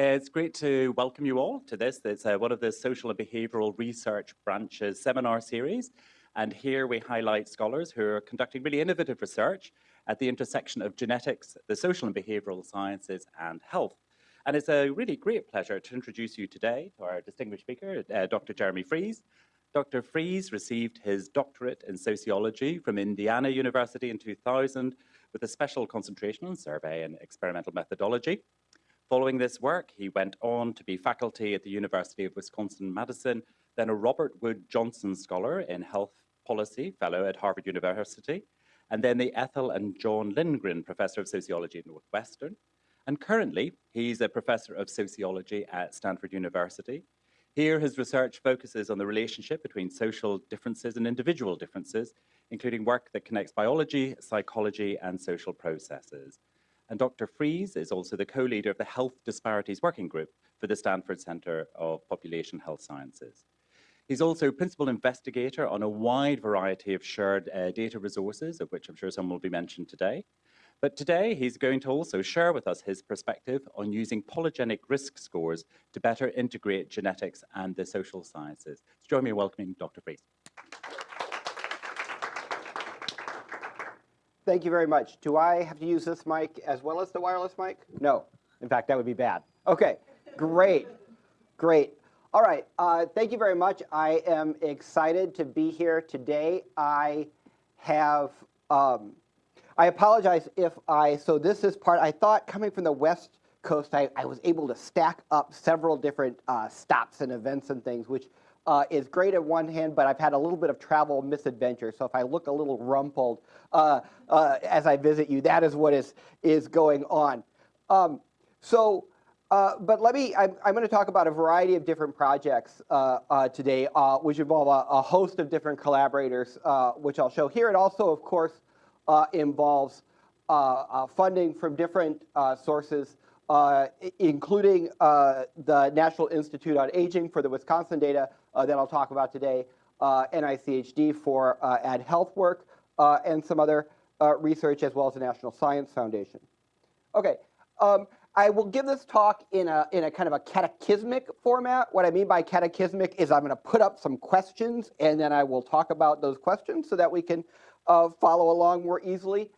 It's great to welcome you all to this. It's uh, one of the social and behavioral research branches seminar series. And here we highlight scholars who are conducting really innovative research at the intersection of genetics, the social and behavioral sciences, and health. And it's a really great pleasure to introduce you today to our distinguished speaker, uh, Dr. Jeremy Freese. Dr. Freese received his doctorate in sociology from Indiana University in 2000 with a special concentration on survey and experimental methodology. Following this work, he went on to be faculty at the University of Wisconsin-Madison, then a Robert Wood Johnson Scholar in Health Policy Fellow at Harvard University, and then the Ethel and John Lindgren Professor of Sociology at Northwestern. And currently, he's a professor of sociology at Stanford University. Here, his research focuses on the relationship between social differences and individual differences, including work that connects biology, psychology, and social processes. And Dr. Freese is also the co-leader of the Health Disparities Working Group for the Stanford Center of Population Health Sciences. He's also principal investigator on a wide variety of shared uh, data resources, of which I'm sure some will be mentioned today. But today, he's going to also share with us his perspective on using polygenic risk scores to better integrate genetics and the social sciences. So join me in welcoming Dr. Freese. Thank you very much. Do I have to use this mic as well as the wireless mic? No. In fact, that would be bad. Okay, great, great. All right, uh, thank you very much. I am excited to be here today. I have, um, I apologize if I, so this is part, I thought coming from the West Coast, I, I was able to stack up several different uh, stops and events and things, which uh, is great at one hand, but I've had a little bit of travel misadventure. So if I look a little rumpled uh, uh, as I visit you, that is what is, is going on. Um, so, uh, but let me, I'm, I'm going to talk about a variety of different projects uh, uh, today, which involve a, a, host of different collaborators, which I'll show here. It also, of course, involves funding from different sources including the National Institute on Aging for the Wisconsin data that I'll talk about today, uh, NICHD for uh, Add Health work, uh, and some other research as well as the National Science Foundation. Okay, um, I will give this talk in a, in a kind of a catechismic format. What I mean by catechismic is I'm going to put up some questions and then I will talk about those questions so that we can follow along more easily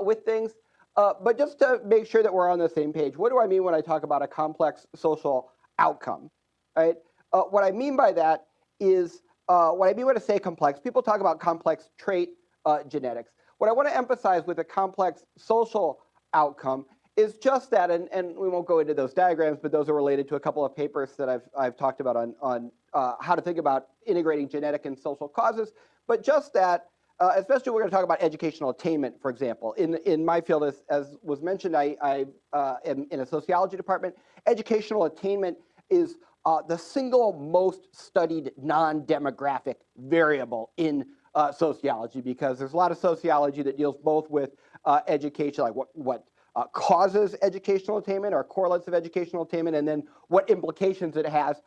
with things. Uh, but just to make sure that we're on the same page, what do I mean when I talk about a complex social outcome, right? Uh, what I mean by that is, uh, what I mean when I say complex, people talk about complex trait uh, genetics. What I want to emphasize with a complex social outcome is just that, and, and we won't go into those diagrams, but those are related to a couple of papers that I've, I've talked about on, on uh, how to think about integrating genetic and social causes, but just that uh, especially we're going to talk about educational attainment, for example. In, in my field, as, as was mentioned, I, I uh, am in a sociology department. Educational attainment is uh, the single most studied non-demographic variable in uh, sociology because there's a lot of sociology that deals both with uh, education, like what, what uh, causes educational attainment or correlates of educational attainment, and then what implications it has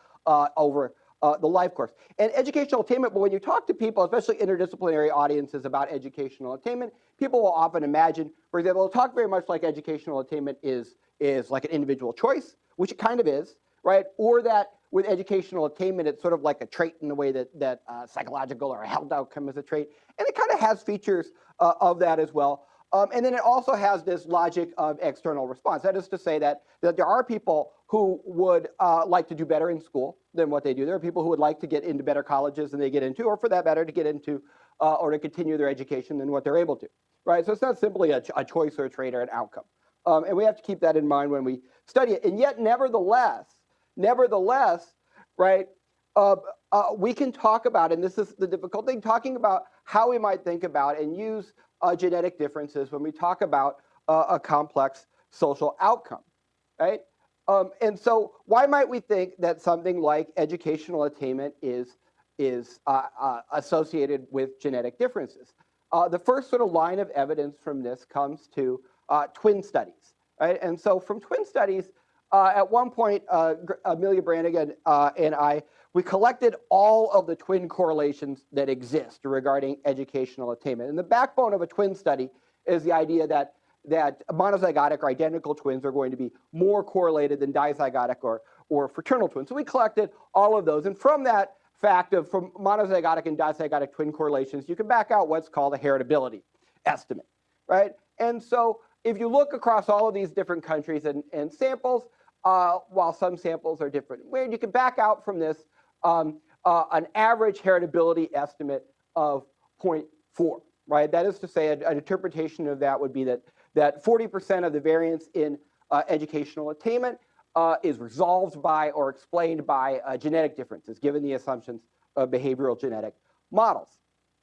over uh, the life course. And educational attainment, but when you talk to people, especially interdisciplinary audiences about educational attainment, people will often imagine, for example, they'll talk very much like educational attainment is, is like an individual choice, which it kind of is, right? Or that with educational attainment, it's sort of like a trait in the way that, that uh, psychological or health outcome is a trait. And it kind of has features uh, of that as well. Um, and then it also has this logic of external response. That is to say that, that there are people who would uh, like to do better in school than what they do. There are people who would like to get into better colleges than they get into, or for that matter, to get into uh, or to continue their education than what they're able to, right? So it's not simply a, a choice or a trait or an outcome. Um, and we have to keep that in mind when we study it. And yet, nevertheless, nevertheless, right, uh, uh, we can talk about, and this is the difficult thing, talking about how we might think about and use uh, genetic differences when we talk about uh, a complex social outcome, right? Um, and so why might we think that something like educational attainment is, is uh, uh associated with genetic differences? The first sort of line of evidence from this comes to twin studies, right? And so from twin studies, Uh, at one point, uh, uh, Amelia Branigan and I we collected all of the twin correlations that exist regarding educational attainment. And the backbone of a twin study is the idea that that monozygotic or identical twins are going to be more correlated than dizygotic or, or fraternal twins. So we collected all of those. And from that fact of from monozygotic and dizygotic twin correlations, you can back out what's called a heritability estimate, right? And so if you look across all of these different countries and, and samples, uh, while some samples are different, where you can back out from this um, uh, an average heritability estimate of 0.4, right? That is to say, a, an interpretation of that would be that that 40% of the variance in uh, educational attainment uh, is resolved by or explained by uh, genetic differences, given the assumptions of behavioral genetic models,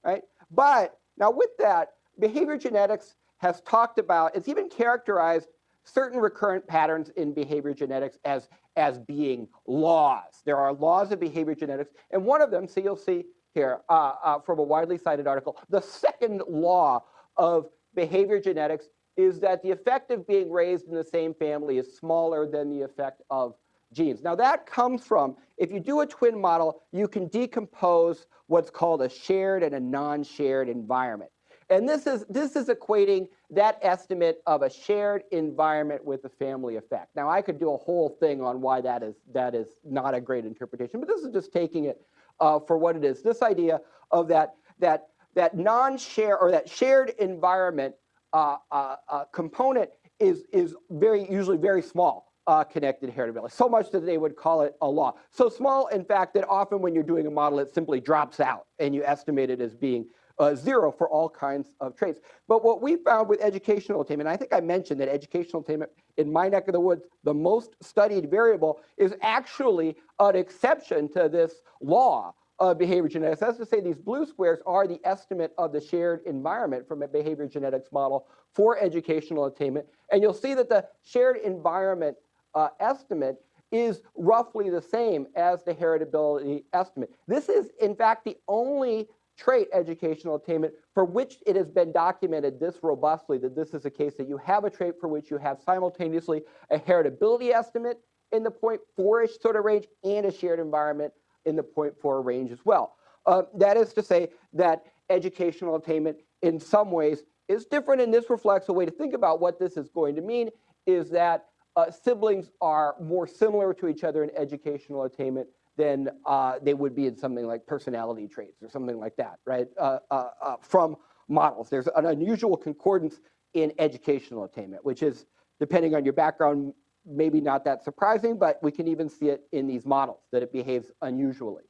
right? But now with that, behavior genetics has talked about, it's even characterized certain recurrent patterns in behavior genetics as, as being laws. There are laws of behavior genetics, and one of them, so you'll see here uh, uh, from a widely cited article, the second law of behavior genetics is that the effect of being raised in the same family is smaller than the effect of genes. Now that comes from, if you do a twin model, you can decompose what's called a shared and a non-shared environment. And this is, this is equating that estimate of a shared environment with the family effect. Now I could do a whole thing on why that is, that is not a great interpretation, but this is just taking it uh, for what it is. This idea of that, that, that non-share or that shared environment uh, uh, uh, component is, is very usually very small uh, connected heritability, so much that they would call it a law. So small, in fact, that often when you're doing a model, it simply drops out and you estimate it as being uh, zero for all kinds of traits. But what we found with educational attainment, I think I mentioned that educational attainment in my neck of the woods, the most studied variable is actually an exception to this law of behavior genetics. That's to say these blue squares are the estimate of the shared environment from a behavior genetics model for educational attainment. And you'll see that the shared environment uh, estimate is roughly the same as the heritability estimate. This is, in fact, the only trait educational attainment for which it has been documented this robustly that this is a case that you have a trait for which you have simultaneously a heritability estimate in the 0.4-ish sort of range and a shared environment in the 0.4 range as well. Uh, that is to say that educational attainment in some ways is different, and this reflects a way to think about what this is going to mean is that uh, siblings are more similar to each other in educational attainment than uh, they would be in something like personality traits or something like that, right, uh, uh, uh, from models. There's an unusual concordance in educational attainment, which is, depending on your background, maybe not that surprising, but we can even see it in these models, that it behaves unusually,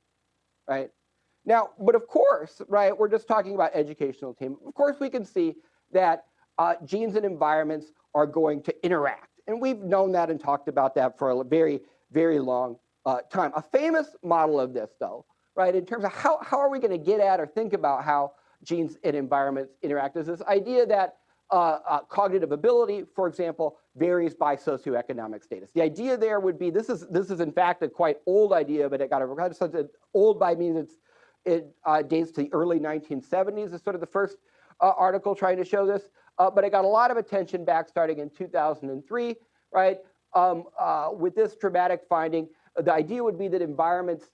right? Now, but of course, right, we're just talking about educational attainment. Of course, we can see that uh, genes and environments are going to interact. And we've known that and talked about that for a very, very long uh, time. A famous model of this, though, right, in terms of how, how are we going to get at or think about how genes and environments interact is this idea that uh, uh, cognitive ability, for example, varies by socioeconomic status. The idea there would be, this is, this is in fact a quite old idea, but it got a, old by means it's, it uh, dates to the early 1970s is sort of the first uh, article trying to show this, uh, but it got a lot of attention back starting in 2003, right? Um, uh, with this dramatic finding, the idea would be that environments,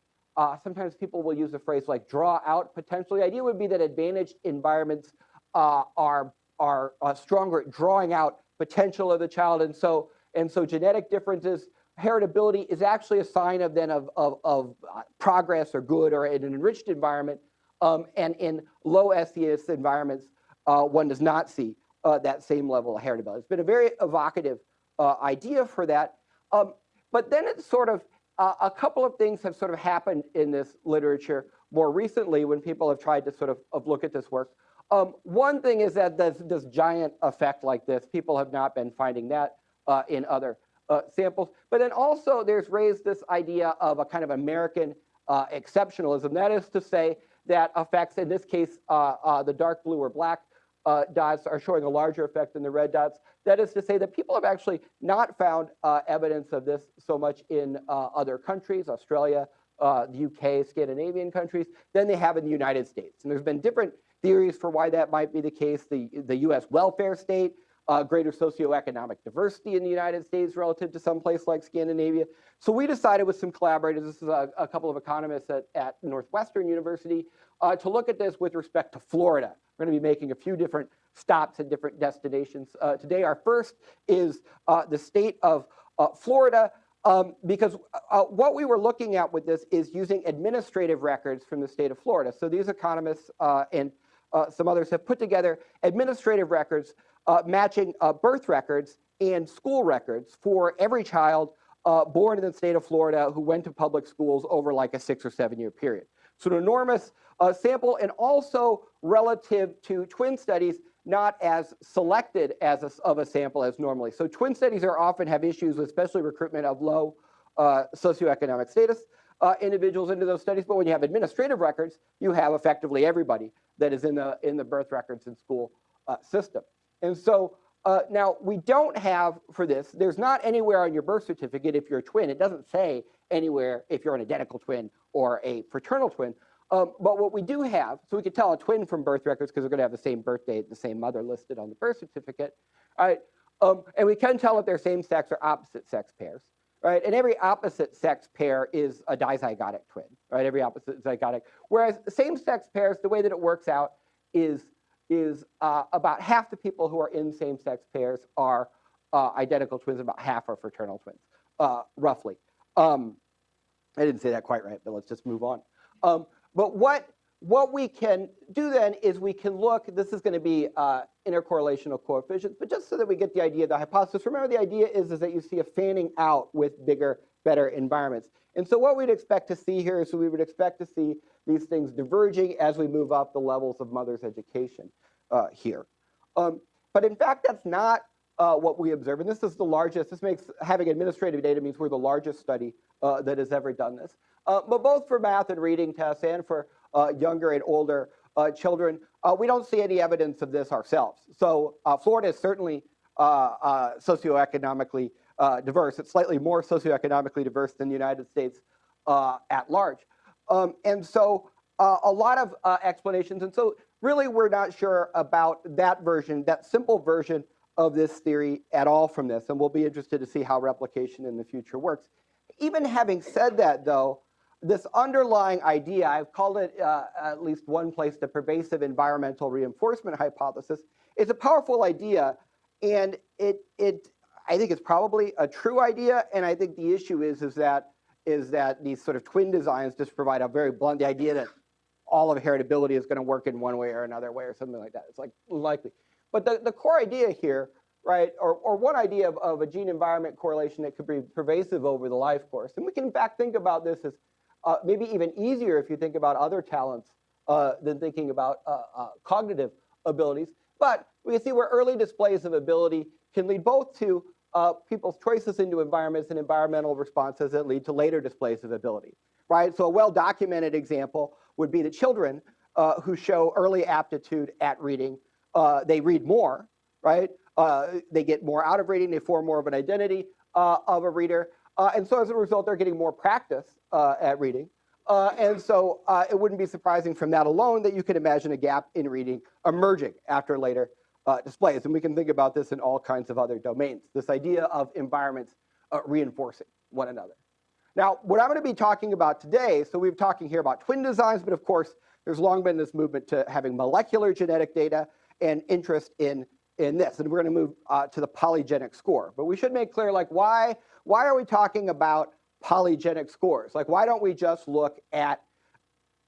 sometimes people will use a phrase like draw out potentially. The idea would be that advantaged environments are are uh, stronger at drawing out potential of the child. And so, and so genetic differences, heritability is actually a sign of then of, of, of uh, progress or good or in an enriched environment. Um, and in low SES environments, uh, one does not see uh, that same level of heritability. It's been a very evocative uh, idea for that. Um, but then it's sort of, uh, a couple of things have sort of happened in this literature more recently when people have tried to sort of, of look at this work. Um, one thing is that this, this, giant effect like this, people have not been finding that uh, in other uh, samples. But then also there's raised this idea of a kind of American uh, exceptionalism. That is to say that effects, in this case, uh, uh, the dark blue or black dots are showing a larger effect than the red dots. That is to say that people have actually not found evidence of this so much in other countries, Australia, the UK, Scandinavian countries, than they have in the United States. And there's been different theories for why that might be the case. The, the US welfare state, uh, greater socioeconomic diversity in the United States relative to some place like Scandinavia. So we decided with some collaborators, this is a, a couple of economists at, at Northwestern University, uh, to look at this with respect to Florida, We're going to be making a few different stops at different destinations. Uh, today, our first is uh, the state of uh, Florida, um, because uh, what we were looking at with this is using administrative records from the state of Florida. So these economists uh, and uh, some others have put together administrative records matching birth records and school records for every child born in the state of Florida who went to public schools over like a six or seven year period. So an enormous sample and also relative to twin studies, not as selected as a, of a sample as normally. So twin studies are often have issues with especially recruitment of low uh, socioeconomic status uh, individuals into those studies. But when you have administrative records, you have effectively everybody that is in the in the birth records and school uh, system. And so uh, now we don't have for this. There's not anywhere on your birth certificate if you're a twin. It doesn't say anywhere if you're an identical twin or a fraternal twin. Um, but what we do have, so we can tell a twin from birth records because they're going to have the same birth date, the same mother listed on the birth certificate, right? Um, and we can tell if they're same sex or opposite sex pairs, right? And every opposite sex pair is a dizygotic twin, right? Every opposite zygotic. Whereas same sex pairs, the way that it works out is, is uh, about half the people who are in same sex pairs are uh, identical twins, about half are fraternal twins, uh, roughly. Um, I didn't say that quite right, but let's just move on. Um, but what, what we can do then is we can look, this is going to be uh, intercorrelational coefficients, but just so that we get the idea of the hypothesis, remember the idea is, is that you see a fanning out with bigger, better environments. And so what we'd expect to see here is we would expect to see these things diverging as we move up the levels of mother's education uh, here. Um, but in fact, that's not uh, what we observe. And this is the largest, this makes having administrative data means we're the largest study uh, that has ever done this. Uh, but both for math and reading tests and for uh, younger and older uh, children, we don't see any evidence of this ourselves. So Florida is certainly socioeconomically diverse. It's slightly more socioeconomically diverse than the United States at large. Um, and so a lot of explanations. And so really we're not sure about that version, that simple version of this theory at all from this. And we'll be interested to see how replication in the future works. Even having said that, though, this underlying idea, I've called it uh, at least one place the pervasive environmental reinforcement hypothesis, is a powerful idea. And it, it, I think it's probably a true idea. And I think the issue is, is, that, is that these sort of twin designs just provide a very blunt the idea that all of heritability is going to work in one way or another way or something like that. It's like likely. But the, the core idea here, right, or, or one idea of, of a gene environment correlation that could be pervasive over the life course, and we can in fact think about this as uh, maybe even easier if you think about other talents uh, than thinking about uh, uh, cognitive abilities. But we can see where early displays of ability can lead both to uh, people's choices into environments and environmental responses that lead to later displays of ability, right? So a well-documented example would be the children uh, who show early aptitude at reading. they read more, right? they get more out of reading, they form more of an identity of a reader. And so as a result, they're getting more practice uh, at reading. Uh, and so uh, it wouldn't be surprising from that alone that you could imagine a gap in reading emerging after later uh, displays. And we can think about this in all kinds of other domains, this idea of environments uh, reinforcing one another. Now, what I'm going to be talking about today, so we've talking here about twin designs, but of course, there's long been this movement to having molecular genetic data and interest in, in this. And we're going to move uh, to the polygenic score. But we should make clear, like, why why are we talking about polygenic scores? Like, why don't we just look at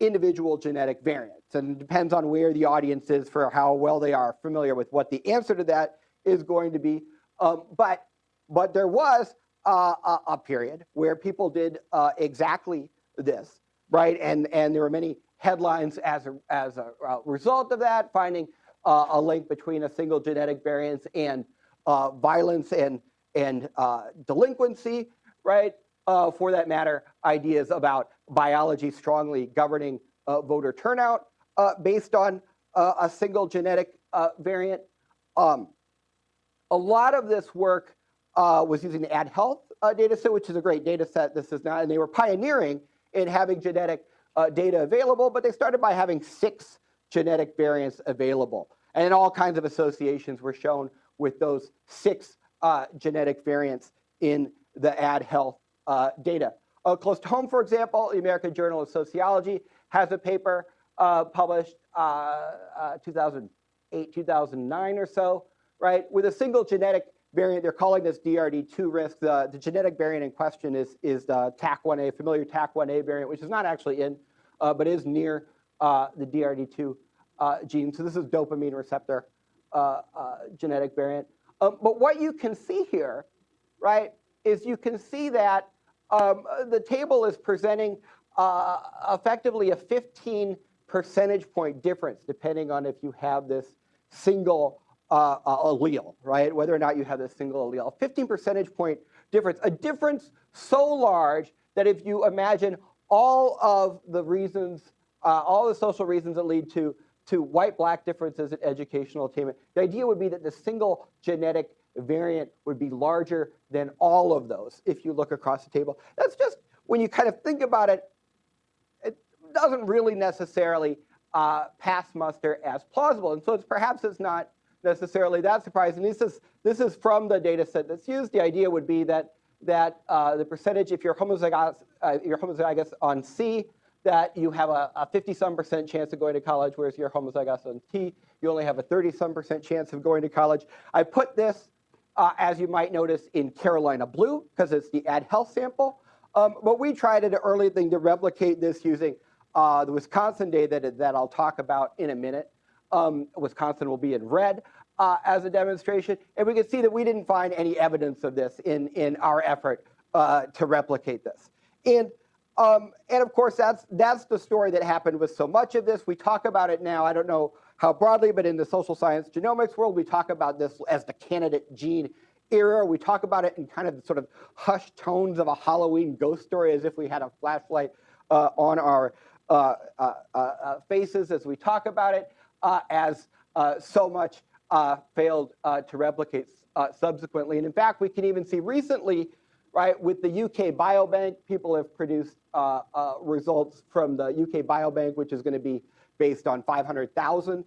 individual genetic variants? And it depends on where the audience is for how well they are familiar with what the answer to that is going to be. Um, but, but there was uh, a, a, period where people did uh, exactly this, right? And, and there were many headlines as a, as a result of that, finding uh, a link between a single genetic variance and uh, violence and and uh, delinquency, right? Uh, for that matter, ideas about biology strongly governing uh, voter turnout uh, based on uh, a single genetic uh, variant. Um, a lot of this work was using the Add Health data set, which is a great data set. This is not, and they were pioneering in having genetic data available, but they started by having six genetic variants available. And all kinds of associations were shown with those six uh, genetic variants in the Add Health uh, data. Uh, close to home, for example, the American Journal of Sociology has a paper uh, published uh, uh, 2008, 2009 or so, right? With a single genetic variant, they're calling this DRD2 risk. The, the genetic variant in question is, is the Taq1A, familiar Taq1A variant, which is not actually in, but is near the DRD2 uh, gene. So this is dopamine receptor uh, uh, genetic variant. Um, but what you can see here, right, is you can see that um, the table is presenting uh, effectively a 15 percentage point difference depending on if you have this single uh, uh, allele, right? Whether or not you have this single allele. 15 percentage point difference, a difference so large that if you imagine all of the reasons, uh, all the social reasons that lead to, to white-black differences in educational attainment, the idea would be that the single genetic variant would be larger than all of those if you look across the table. That's just, when you kind of think about it, it doesn't really necessarily uh, pass muster as plausible. And so it's perhaps it's not necessarily that surprising. This is, this is from the data set that's used. The idea would be that, that uh, the percentage, if you're homozygous, uh, you're homozygous on C, that you have a 50 some percent chance of going to college, whereas you're homozygous on T, you only have a 30 some percent chance of going to college. I put this, uh, as you might notice, in Carolina blue, because it's the Add Health sample. Um, but we tried an early thing to replicate this using uh, the Wisconsin data that, that I'll talk about in a minute. Um, Wisconsin will be in red uh, as a demonstration. And we can see that we didn't find any evidence of this in, in our effort uh, to replicate this. And, um, and of course, that's, that's the story that happened with so much of this. We talk about it now, I don't know how broadly, but in the social science genomics world, we talk about this as the candidate gene era. We talk about it in kind of the sort of hushed tones of a Halloween ghost story as if we had a flashlight uh, on our uh, uh, uh faces as we talk about it uh, as uh, so much uh, failed to replicate subsequently. And in fact, we can even see recently, right, with the UK Biobank, people have produced results from the UK Biobank, which is going to be based on 500,000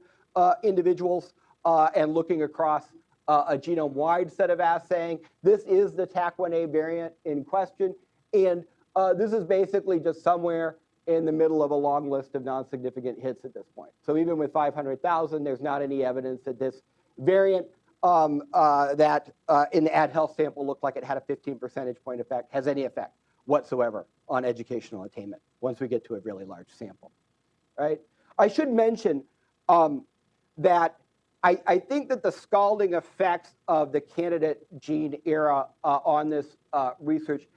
individuals and looking across uh, a genome-wide set of assaying. This is the Taq1A variant in question, and uh, this is basically just somewhere in the middle of a long list of non-significant hits at this point. So even with 500,000, there's not any evidence that this variant um, uh, that uh, in the Add Health sample looked like it had a 15 percentage point effect, has any effect whatsoever on educational attainment once we get to a really large sample, right? I should mention um, that I, I, think that the scalding effects of the candidate gene era uh, on this uh, research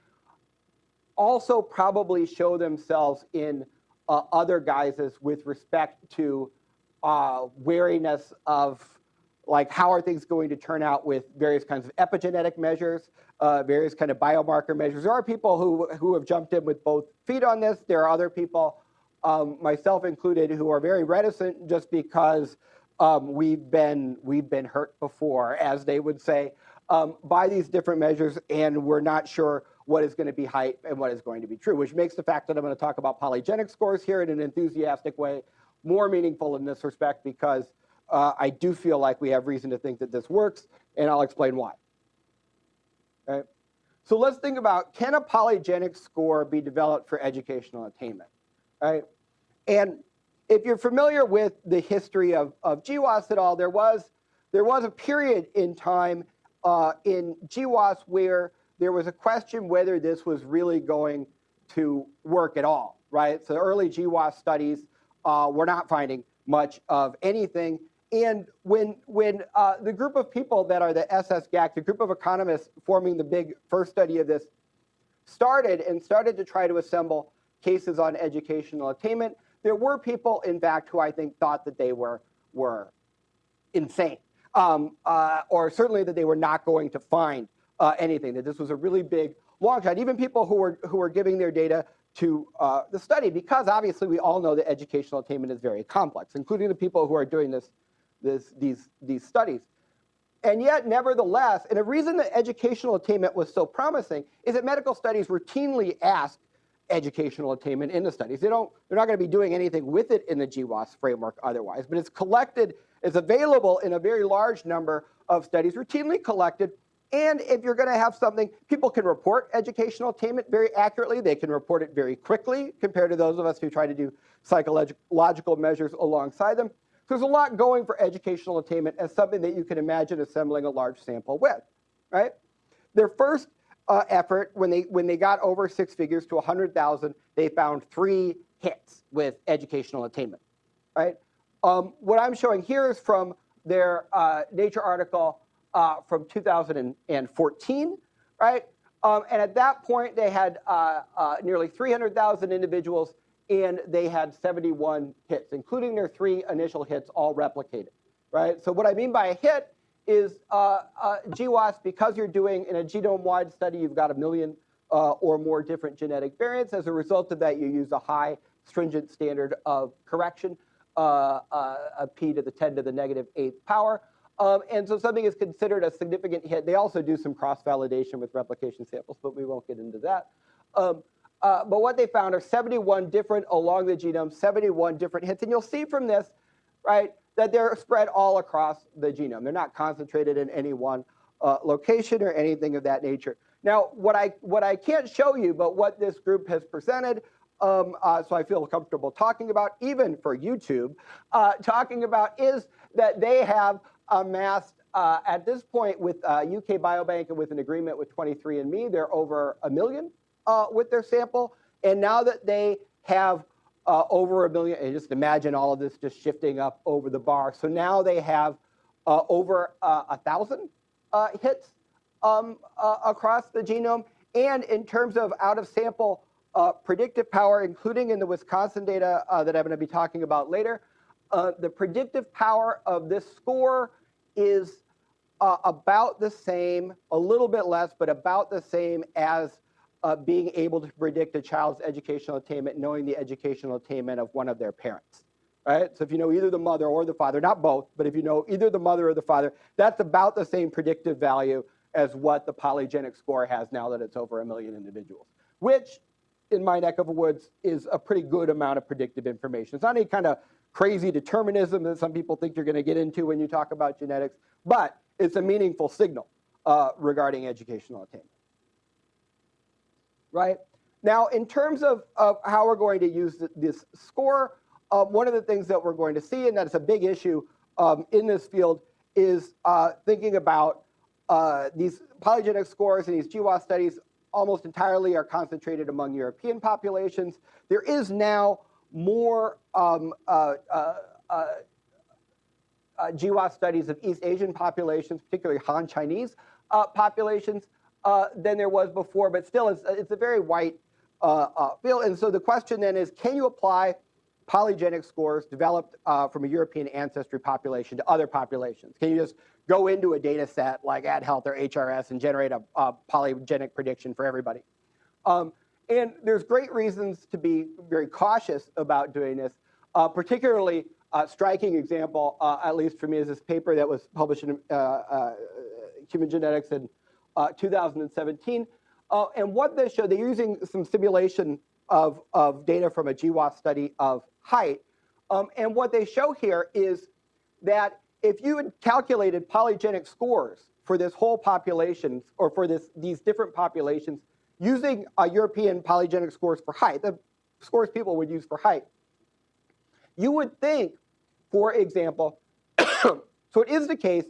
also probably show themselves in uh, other guises with respect to uh, wariness of like how are things going to turn out with various kinds of epigenetic measures, uh, various kind of biomarker measures. There are people who, who have jumped in with both feet on this. There are other people, um, myself included, who are very reticent just because um, we've, been, we've been hurt before, as they would say, um, by these different measures, and we're not sure what is going to be hype and what is going to be true, which makes the fact that I'm going to talk about polygenic scores here in an enthusiastic way more meaningful in this respect because uh, I do feel like we have reason to think that this works, and I'll explain why. Okay? So let's think about, can a polygenic score be developed for educational attainment? Right? And if you're familiar with the history of, of GWAS at all, there was, there was a period in time uh, in GWAS where there was a question whether this was really going to work at all, right? So early GWAS studies uh, were not finding much of anything. And when, when uh, the group of people that are the SSGAC, the group of economists forming the big first study of this, started and started to try to assemble cases on educational attainment, there were people, in fact, who I think thought that they were, were insane, um, uh, or certainly that they were not going to find uh, anything, that this was a really big long shot. Even people who were, who were giving their data to uh, the study, because obviously we all know that educational attainment is very complex, including the people who are doing this, this, these, these studies. And yet, nevertheless, and a reason that educational attainment was so promising is that medical studies routinely ask educational attainment in the studies. They don't, they're not going to be doing anything with it in the GWAS framework otherwise, but it's collected, it's available in a very large number of studies, routinely collected And if you're going to have something, people can report educational attainment very accurately. They can report it very quickly compared to those of us who try to do psychological measures alongside them. So there's a lot going for educational attainment as something that you can imagine assembling a large sample with, right? Their first uh, effort, when they, when they got over six figures to 100,000, they found three hits with educational attainment, right? Um, what I'm showing here is from their uh, Nature article uh, from 2014, right? Um, and at that point, they had uh, uh, nearly 300,000 individuals and they had 71 hits, including their three initial hits all replicated, right? So what I mean by a hit is uh, uh, GWAS, because you're doing in a genome-wide study, you've got a million uh, or more different genetic variants. As a result of that, you use a high stringent standard of correction, uh, uh, a p to the 10 to the negative eighth power. Um, and so something is considered a significant hit. They also do some cross-validation with replication samples, but we won't get into that. Um, uh, but what they found are 71 different along the genome, 71 different hits. And you'll see from this, right, that they're spread all across the genome. They're not concentrated in any one uh, location or anything of that nature. Now, what I, what I can't show you, but what this group has presented, um, uh, so I feel comfortable talking about, even for YouTube, uh, talking about is that they have amassed uh, at this point with uh, UK Biobank and with an agreement with 23andMe, they're over a million uh, with their sample. And now that they have uh, over a million, and just imagine all of this just shifting up over the bar. So now they have uh, over uh, a thousand hits um, across the genome. And in terms of out of sample predictive power, including in the Wisconsin data that I'm going to be talking about later, the predictive power of this score is uh, about the same, a little bit less, but about the same as uh, being able to predict a child's educational attainment, knowing the educational attainment of one of their parents. Right? So if you know either the mother or the father, not both, but if you know either the mother or the father, that's about the same predictive value as what the polygenic score has now that it's over a million individuals, which in my neck of the woods is a pretty good amount of predictive information. It's not any kind of crazy determinism that some people think you're going to get into when you talk about genetics, but it's a meaningful signal uh, regarding educational attainment. Right? Now, in terms of, of how we're going to use this score, uh, one of the things that we're going to see, and that's a big issue um, in this field, is uh, thinking about uh, these polygenic scores and these GWAS studies almost entirely are concentrated among European populations. There is now more um, uh, uh, uh, GWAS studies of East Asian populations, particularly Han Chinese populations, uh, than there was before, but still it's, it's a very white field. And so the question then is, can you apply polygenic scores developed from a European ancestry population to other populations? Can you just go into a data set like Add Health or HRS and generate a, a polygenic prediction for everybody? Um, and there's great reasons to be very cautious about doing this, uh, particularly a striking example, uh, at least for me, is this paper that was published in uh, uh Human Genetics in uh, 2017. Uh, and what they show, they're using some simulation of, of data from a GWAS study of height. Um, and what they show here is that if you had calculated polygenic scores for this whole population, or for this, these different populations, using uh, European polygenic scores for height, the scores people would use for height, you would think, for example, so it is the case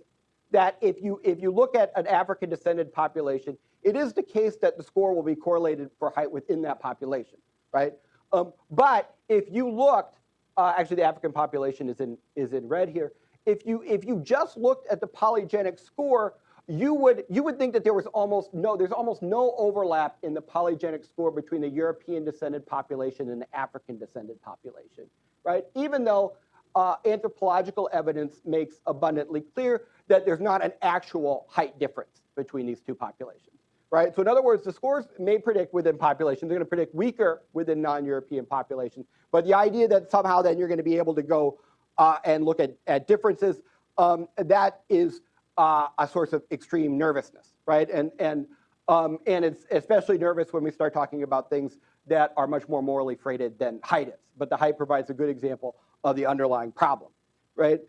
that if you, if you look at an African descended population, it is the case that the score will be correlated for height within that population, right? Um, but if you looked, uh, actually the African population is in, is in red here, if you, if you just looked at the polygenic score, you would, you would think that there was almost no, there's almost no overlap in the polygenic score between the European descended population and the African descended population, right? Even though uh, anthropological evidence makes abundantly clear that there's not an actual height difference between these two populations, right? So in other words, the scores may predict within populations, they're gonna predict weaker within non-European populations, but the idea that somehow then you're gonna be able to go uh, and look at, at differences, um, that is uh, a source of extreme nervousness, right? And, and, um, and it's especially nervous when we start talking about things that are much more morally freighted than height is. But the height provides a good example of the underlying problem, right?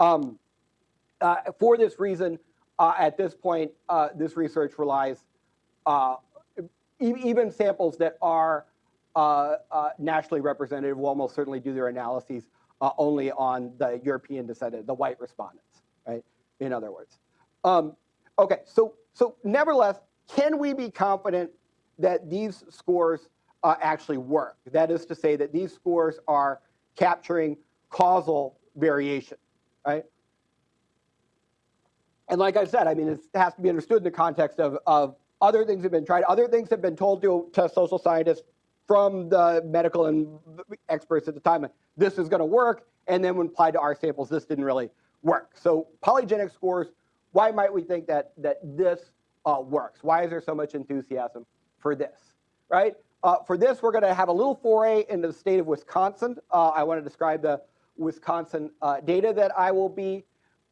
Um, uh, for this reason, uh, at this point, uh, this research relies uh, e even samples that are uh, uh, nationally representative will almost certainly do their analyses only on the European descendant, the white respondents, right? In other words. Um, okay, so, so nevertheless, can we be confident that these scores actually work? That is to say that these scores are capturing causal variation, right? And like I said, I mean, it has to be understood in the context of, of other things have been tried. Other things have been told to, to social scientists from the medical and experts at the time. This is going to work. And then when applied to our samples, this didn't really work. So polygenic scores, why might we think that, that this uh, works? Why is there so much enthusiasm for this, right? Uh, for this, we're going to have a little foray into the state of Wisconsin. Uh, I want to describe the Wisconsin uh, data that I will be,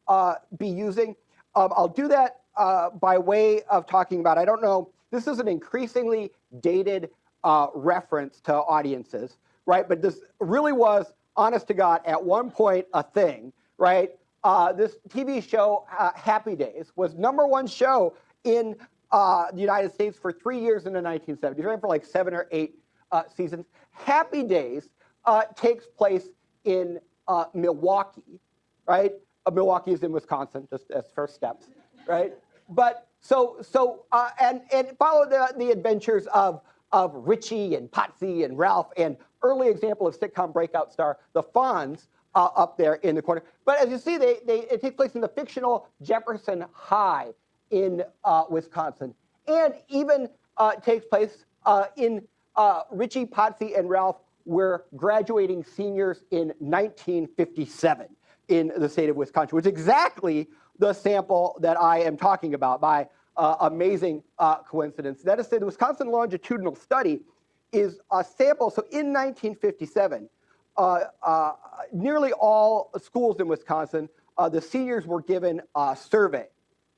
uh, be using. Um, I'll do that uh, by way of talking about, I don't know, this is an increasingly dated uh, reference to audiences, right? But this really was, honest to God, at one point a thing, right? Uh, this TV show, uh, Happy Days, was number one show in the United States for three years in the 1970s, right? for like seven or eight seasons. Happy Days takes place in Milwaukee, right? uh, Milwaukee is in Wisconsin, just as first steps, right? But so so uh, and and follow the the adventures of of Richie and Potsy and Ralph and early example of sitcom breakout star the Fonz uh, up there in the corner. But as you see, they, they it takes place in the fictional Jefferson High in uh, Wisconsin, and even uh, takes place uh, in uh, Richie, Potsy, and Ralph were graduating seniors in 1957 in the state of Wisconsin, which is exactly the sample that I am talking about by uh, amazing uh, coincidence. That is the Wisconsin longitudinal study is a sample. So in 1957, uh, uh, nearly all schools in Wisconsin, uh, the seniors were given a survey,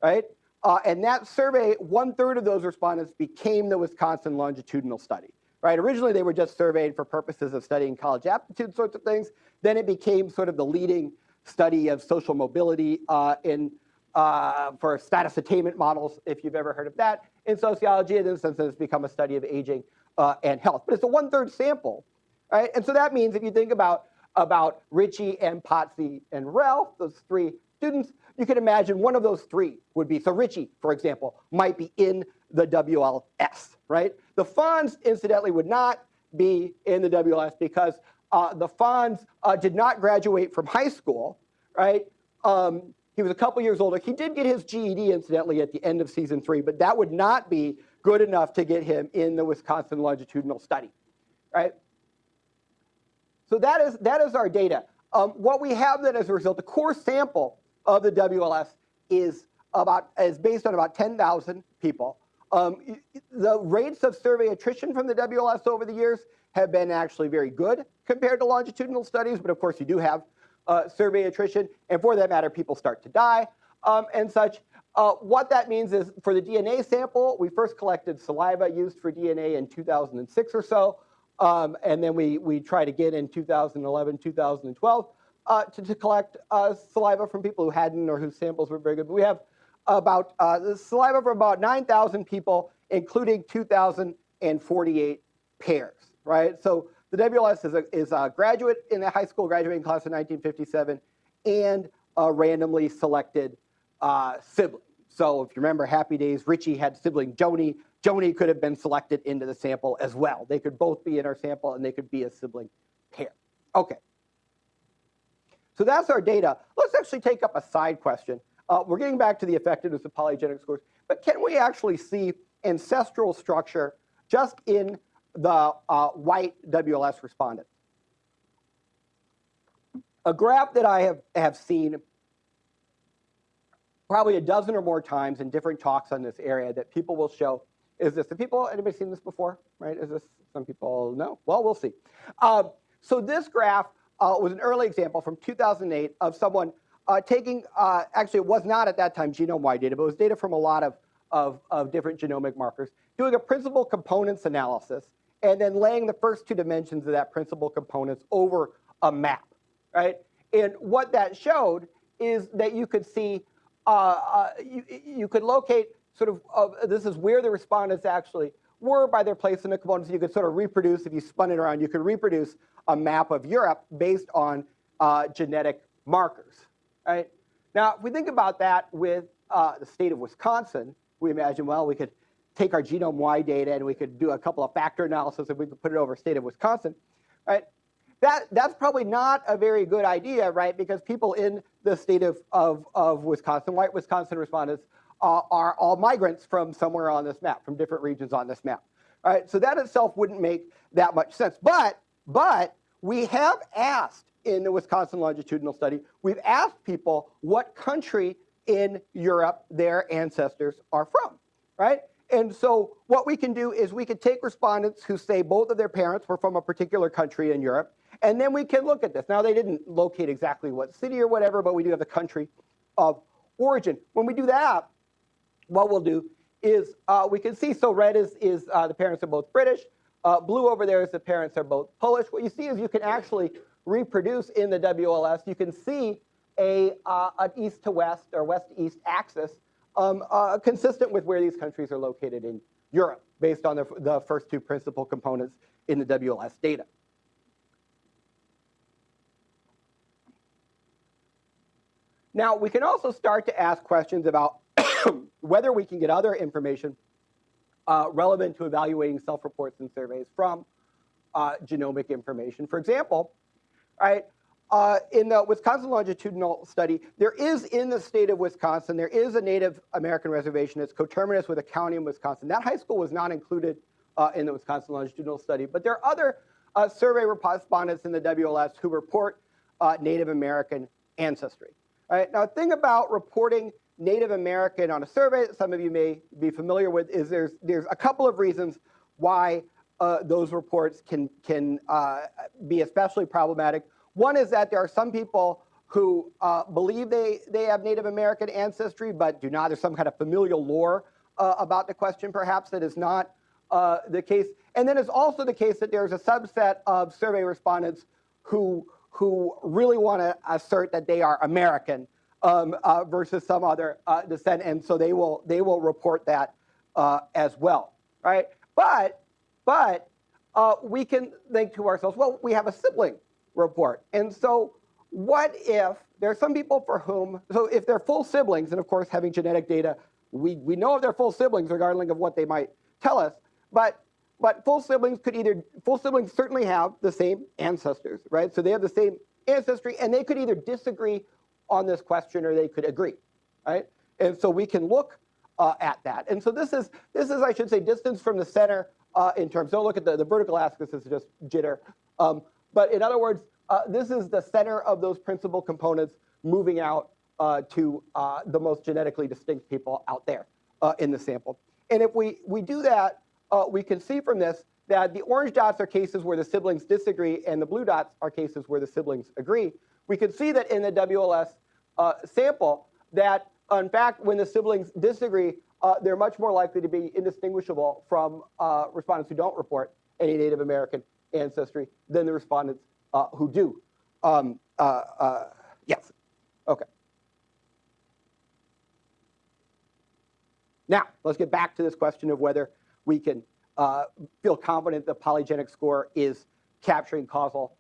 right? Uh, and that survey, one third of those respondents became the Wisconsin longitudinal study, right? Originally, they were just surveyed for purposes of studying college aptitude sorts of things. Then it became sort of the leading study of social mobility uh, in, uh, for status attainment models, if you've ever heard of that, in sociology, and in since then it's become a study of aging uh, and health. But it's a one-third sample, right? And so that means if you think about, about Richie and Potsy and Ralph, those three students, you can imagine one of those three would be, so Richie, for example, might be in the WLS, right? The Fonz, incidentally, would not be in the WLS because uh, the Fonz uh, did not graduate from high school, right? Um, he was a couple years older. He did get his GED, incidentally, at the end of season three, but that would not be good enough to get him in the Wisconsin longitudinal study, right? So that is, that is our data. Um, what we have then as a result, the core sample of the WLS is about is based on about 10,000 people. Um, the rates of survey attrition from the WLS over the years have been actually very good compared to longitudinal studies, but of course you do have uh, survey attrition, and for that matter, people start to die um, and such. Uh, what that means is for the DNA sample, we first collected saliva used for DNA in 2006 or so, um, and then we, we tried again in 2011, 2012 uh, to, to, collect uh, saliva from people who hadn't or whose samples were very good. But we have about uh, saliva from about 9,000 people, including 2,048 pairs right? So the WLS is a, is a graduate in the high school graduating class of 1957 and a randomly selected uh, sibling. So if you remember Happy Days, Richie had sibling Joanie. Joanie could have been selected into the sample as well. They could both be in our sample and they could be a sibling pair. Okay. So that's our data. Let's actually take up a side question. Uh, we're getting back to the effectiveness of polygenic scores, but can we actually see ancestral structure just in the uh, white WLS respondent. A graph that I have, have seen probably a dozen or more times in different talks on this area that people will show is this. Have people, anybody seen this before? Right? Is this, some people know? Well, we'll see. Uh, so this graph uh, was an early example from 2008 of someone uh, taking, uh, actually it was not at that time genome-wide data, but it was data from a lot of, of, of different genomic markers, doing a principal components analysis and then laying the first two dimensions of that principal components over a map, right? And what that showed is that you could see uh, uh, you, you could locate sort of, this is where the respondents actually were by their place in the components. You could sort of reproduce, if you spun it around, you could reproduce a map of Europe based on uh, genetic markers, right? Now, if we think about that with uh, the state of Wisconsin, we imagine, well, we could take our genome-wide data and we could do a couple of factor analysis and we could put it over state of Wisconsin, right? That, that's probably not a very good idea, right? Because people in the state of, of, of Wisconsin, white Wisconsin respondents, uh, are all migrants from somewhere on this map, from different regions on this map. Right, so that itself wouldn't make that much sense. But, but we have asked in the Wisconsin longitudinal study, we've asked people what country in Europe their ancestors are from, right? And so what we can do is we can take respondents who say both of their parents were from a particular country in Europe, and then we can look at this. Now, they didn't locate exactly what city or whatever, but we do have the country of origin. When we do that, what we'll do is uh, we can see, so red is, is uh, the parents are both British, uh, blue over there is the parents are both Polish. What you see is you can actually reproduce in the WLS, you can see a, uh, an east to west or west to east axis um, uh, consistent with where these countries are located in Europe based on the, the first two principal components in the WLS data. Now, we can also start to ask questions about whether we can get other information uh, relevant to evaluating self-reports and surveys from uh, genomic information. For example, right, uh, in the Wisconsin longitudinal study, there is in the state of Wisconsin, there is a Native American reservation that's coterminous with a county in Wisconsin. That high school was not included uh, in the Wisconsin longitudinal study, but there are other uh, survey respondents in the WLS who report uh, Native American ancestry. All right, now the thing about reporting Native American on a survey that some of you may be familiar with is there's, there's a couple of reasons why uh, those reports can, can uh, be especially problematic. One is that there are some people who uh, believe they, they have Native American ancestry but do not. There's some kind of familial lore uh, about the question perhaps that is not uh, the case. And then it's also the case that there's a subset of survey respondents who, who really want to assert that they are American um, versus some other descent, and so they will they will report that as well, right? But but uh, we can think to ourselves, well, we have a sibling report, and so what if there are some people for whom so if they're full siblings, and of course having genetic data, we we know if they're full siblings regardless of what they might tell us, but but full siblings could either full siblings certainly have the same ancestors, right? So they have the same ancestry, and they could either disagree on this question or they could agree, right? And so we can look uh, at that. And so this is, this is, I should say, distance from the center uh, in terms, don't look at the, the vertical axis, is just jitter. Um, but in other words, uh, this is the center of those principal components moving out uh, to uh, the most genetically distinct people out there uh, in the sample. And if we, we do that, we can see from this that the orange dots are cases where the siblings disagree and the blue dots are cases where the siblings agree we can see that in the WLS uh, sample that, in fact, when the siblings disagree, uh, they're much more likely to be indistinguishable from uh, respondents who don't report any Native American ancestry than the respondents uh, who do. Um, uh, uh, yes. Okay. Now, let's get back to this question of whether we can feel confident the polygenic score is capturing causal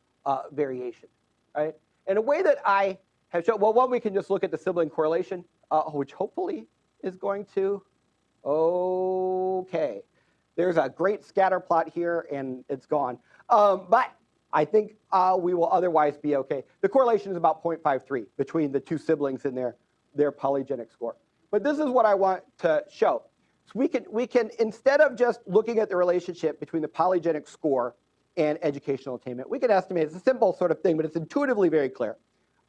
variation, right? In a way that I have shown, well, one, we can just look at the sibling correlation, uh, which hopefully is going to, okay. There's a great scatter plot here and it's gone. Um, but I think uh, we will otherwise be okay. The correlation is about 0.53 between the two siblings and their, their polygenic score. But this is what I want to show. So we can, we can, instead of just looking at the relationship between the polygenic score and educational attainment. We can estimate, it's a simple sort of thing, but it's intuitively very clear,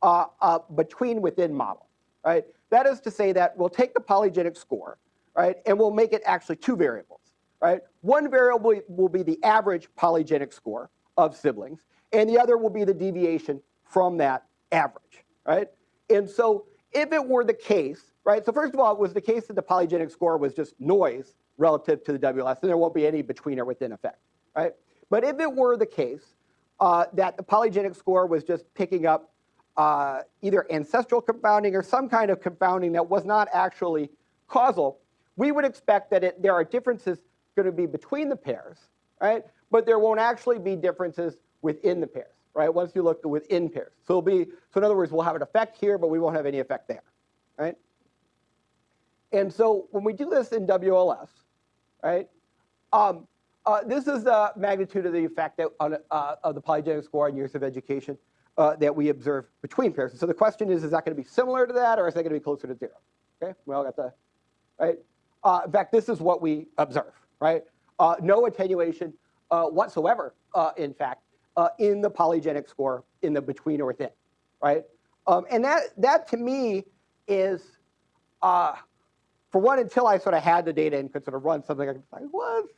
uh, uh, between within model, right? That is to say that we'll take the polygenic score, right, and we'll make it actually two variables, right? One variable will be the average polygenic score of siblings, and the other will be the deviation from that average, right? And so if it were the case, right, so first of all, it was the case that the polygenic score was just noise relative to the WLS, and there won't be any between or within effect, right? But if it were the case uh, that the polygenic score was just picking up uh, either ancestral confounding or some kind of confounding that was not actually causal, we would expect that it, there are differences going to be between the pairs, right? But there won't actually be differences within the pairs, right? Once you look within pairs. So it'll be, so in other words, we'll have an effect here, but we won't have any effect there, right? And so when we do this in WLS, right, um, uh, this is the magnitude of the effect that, on, uh, of the polygenic score on years of education uh, that we observe between pairs. And So the question is, is that going to be similar to that, or is that going to be closer to zero? Okay, we all got the, right? Uh, in fact, this is what we observe, right? Uh, no attenuation uh, whatsoever, uh, in fact, uh, in the polygenic score in the between or within, right? Um, and that, that to me is, for one, until I sort of had the data and could sort of run something, I was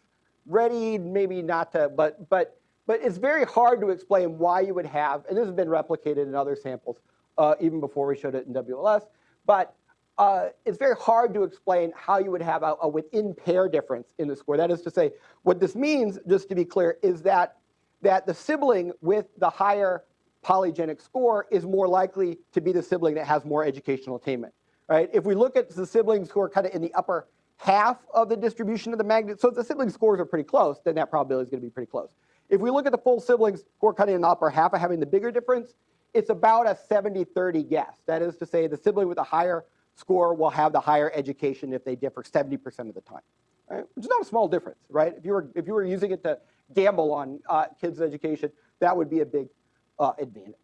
ready, maybe not to, but, but, but it's very hard to explain why you would have, and this has been replicated in other samples, uh, even before we showed it in WLS, but uh, it's very hard to explain how you would have a, a within pair difference in the score. That is to say, what this means, just to be clear, is that, that the sibling with the higher polygenic score is more likely to be the sibling that has more educational attainment. Right? If we look at the siblings who are kind of in the upper half of the distribution of the magnitude, so if the sibling scores are pretty close, then that probability is going to be pretty close. If we look at the full siblings who are of in the upper half of having the bigger difference, it's about a 70-30 guess. That is to say, the sibling with a higher score will have the higher education if they differ 70% of the time, right? Which is not a small difference, right? If you were, if you were using it to gamble on uh, kids' education, that would be a big uh, advantage,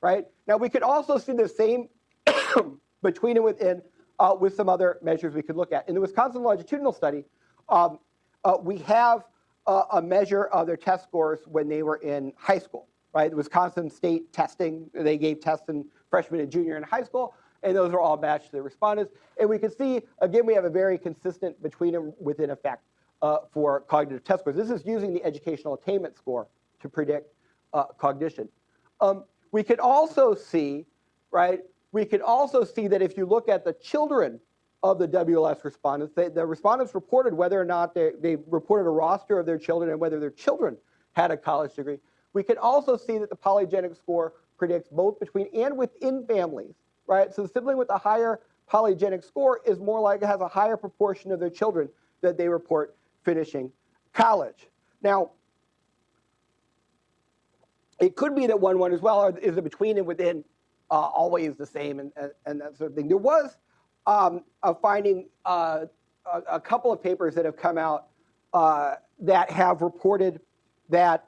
right? Now, we could also see the same between and within uh, with some other measures we could look at. In the Wisconsin longitudinal study, um, uh, we have uh, a measure of their test scores when they were in high school, right? The Wisconsin state testing, they gave tests in freshman and junior in high school, and those are all matched to the respondents. And we can see, again, we have a very consistent between and within effect uh, for cognitive test scores. This is using the educational attainment score to predict uh, cognition. Um, we could also see, right, we could also see that if you look at the children of the WLS respondents, they, the respondents reported whether or not they, they reported a roster of their children and whether their children had a college degree. We can also see that the polygenic score predicts both between and within families right? So the sibling with a higher polygenic score is more likely has a higher proportion of their children that they report finishing college. Now, it could be that one one as well, is it between and within uh, always the same and, and, and, that sort of thing. There was um, a finding, uh, a, a, couple of papers that have come out uh, that have reported that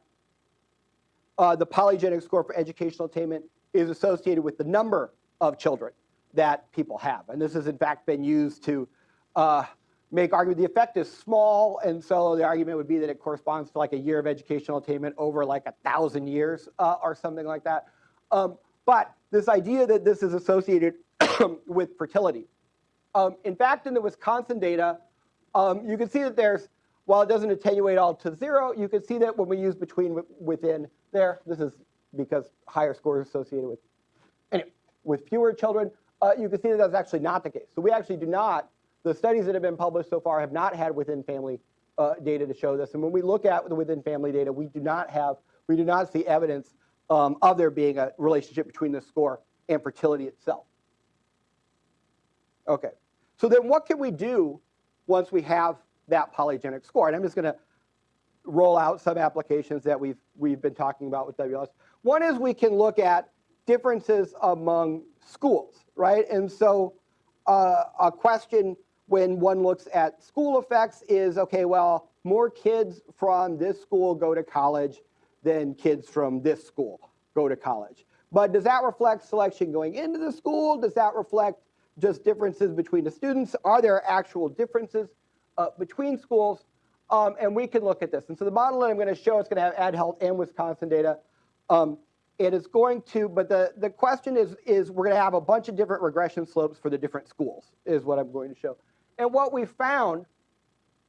uh, the polygenic score for educational attainment is associated with the number of children that people have. And this has in fact been used to uh, make argument the effect is small, and so the argument would be that it corresponds to like a year of educational attainment over like a thousand years uh, or something like that. Um, but this idea that this is associated with fertility. Um, in fact, in the Wisconsin data, um, you can see that there's, while it doesn't attenuate all to zero, you can see that when we use between within there, this is because higher scores associated with, anyway, with fewer children, uh, you can see that that's actually not the case. So we actually do not, the studies that have been published so far have not had within family uh, data to show this. And when we look at the within family data, we do not have, we do not see evidence um, of there being a relationship between the score and fertility itself. Okay, so then what can we do once we have that polygenic score? And I'm just going to roll out some applications that we've, we've been talking about with WLS. One is we can look at differences among schools, right? And so uh, a question when one looks at school effects is, okay, well, more kids from this school go to college than kids from this school go to college. But does that reflect selection going into the school? Does that reflect just differences between the students? Are there actual differences uh, between schools? Um, and we can look at this. And so the model that I'm going to show is going to have Add Health and Wisconsin data. Um, it is going to, but the, the question is, is we're going to have a bunch of different regression slopes for the different schools, is what I'm going to show. And what we found,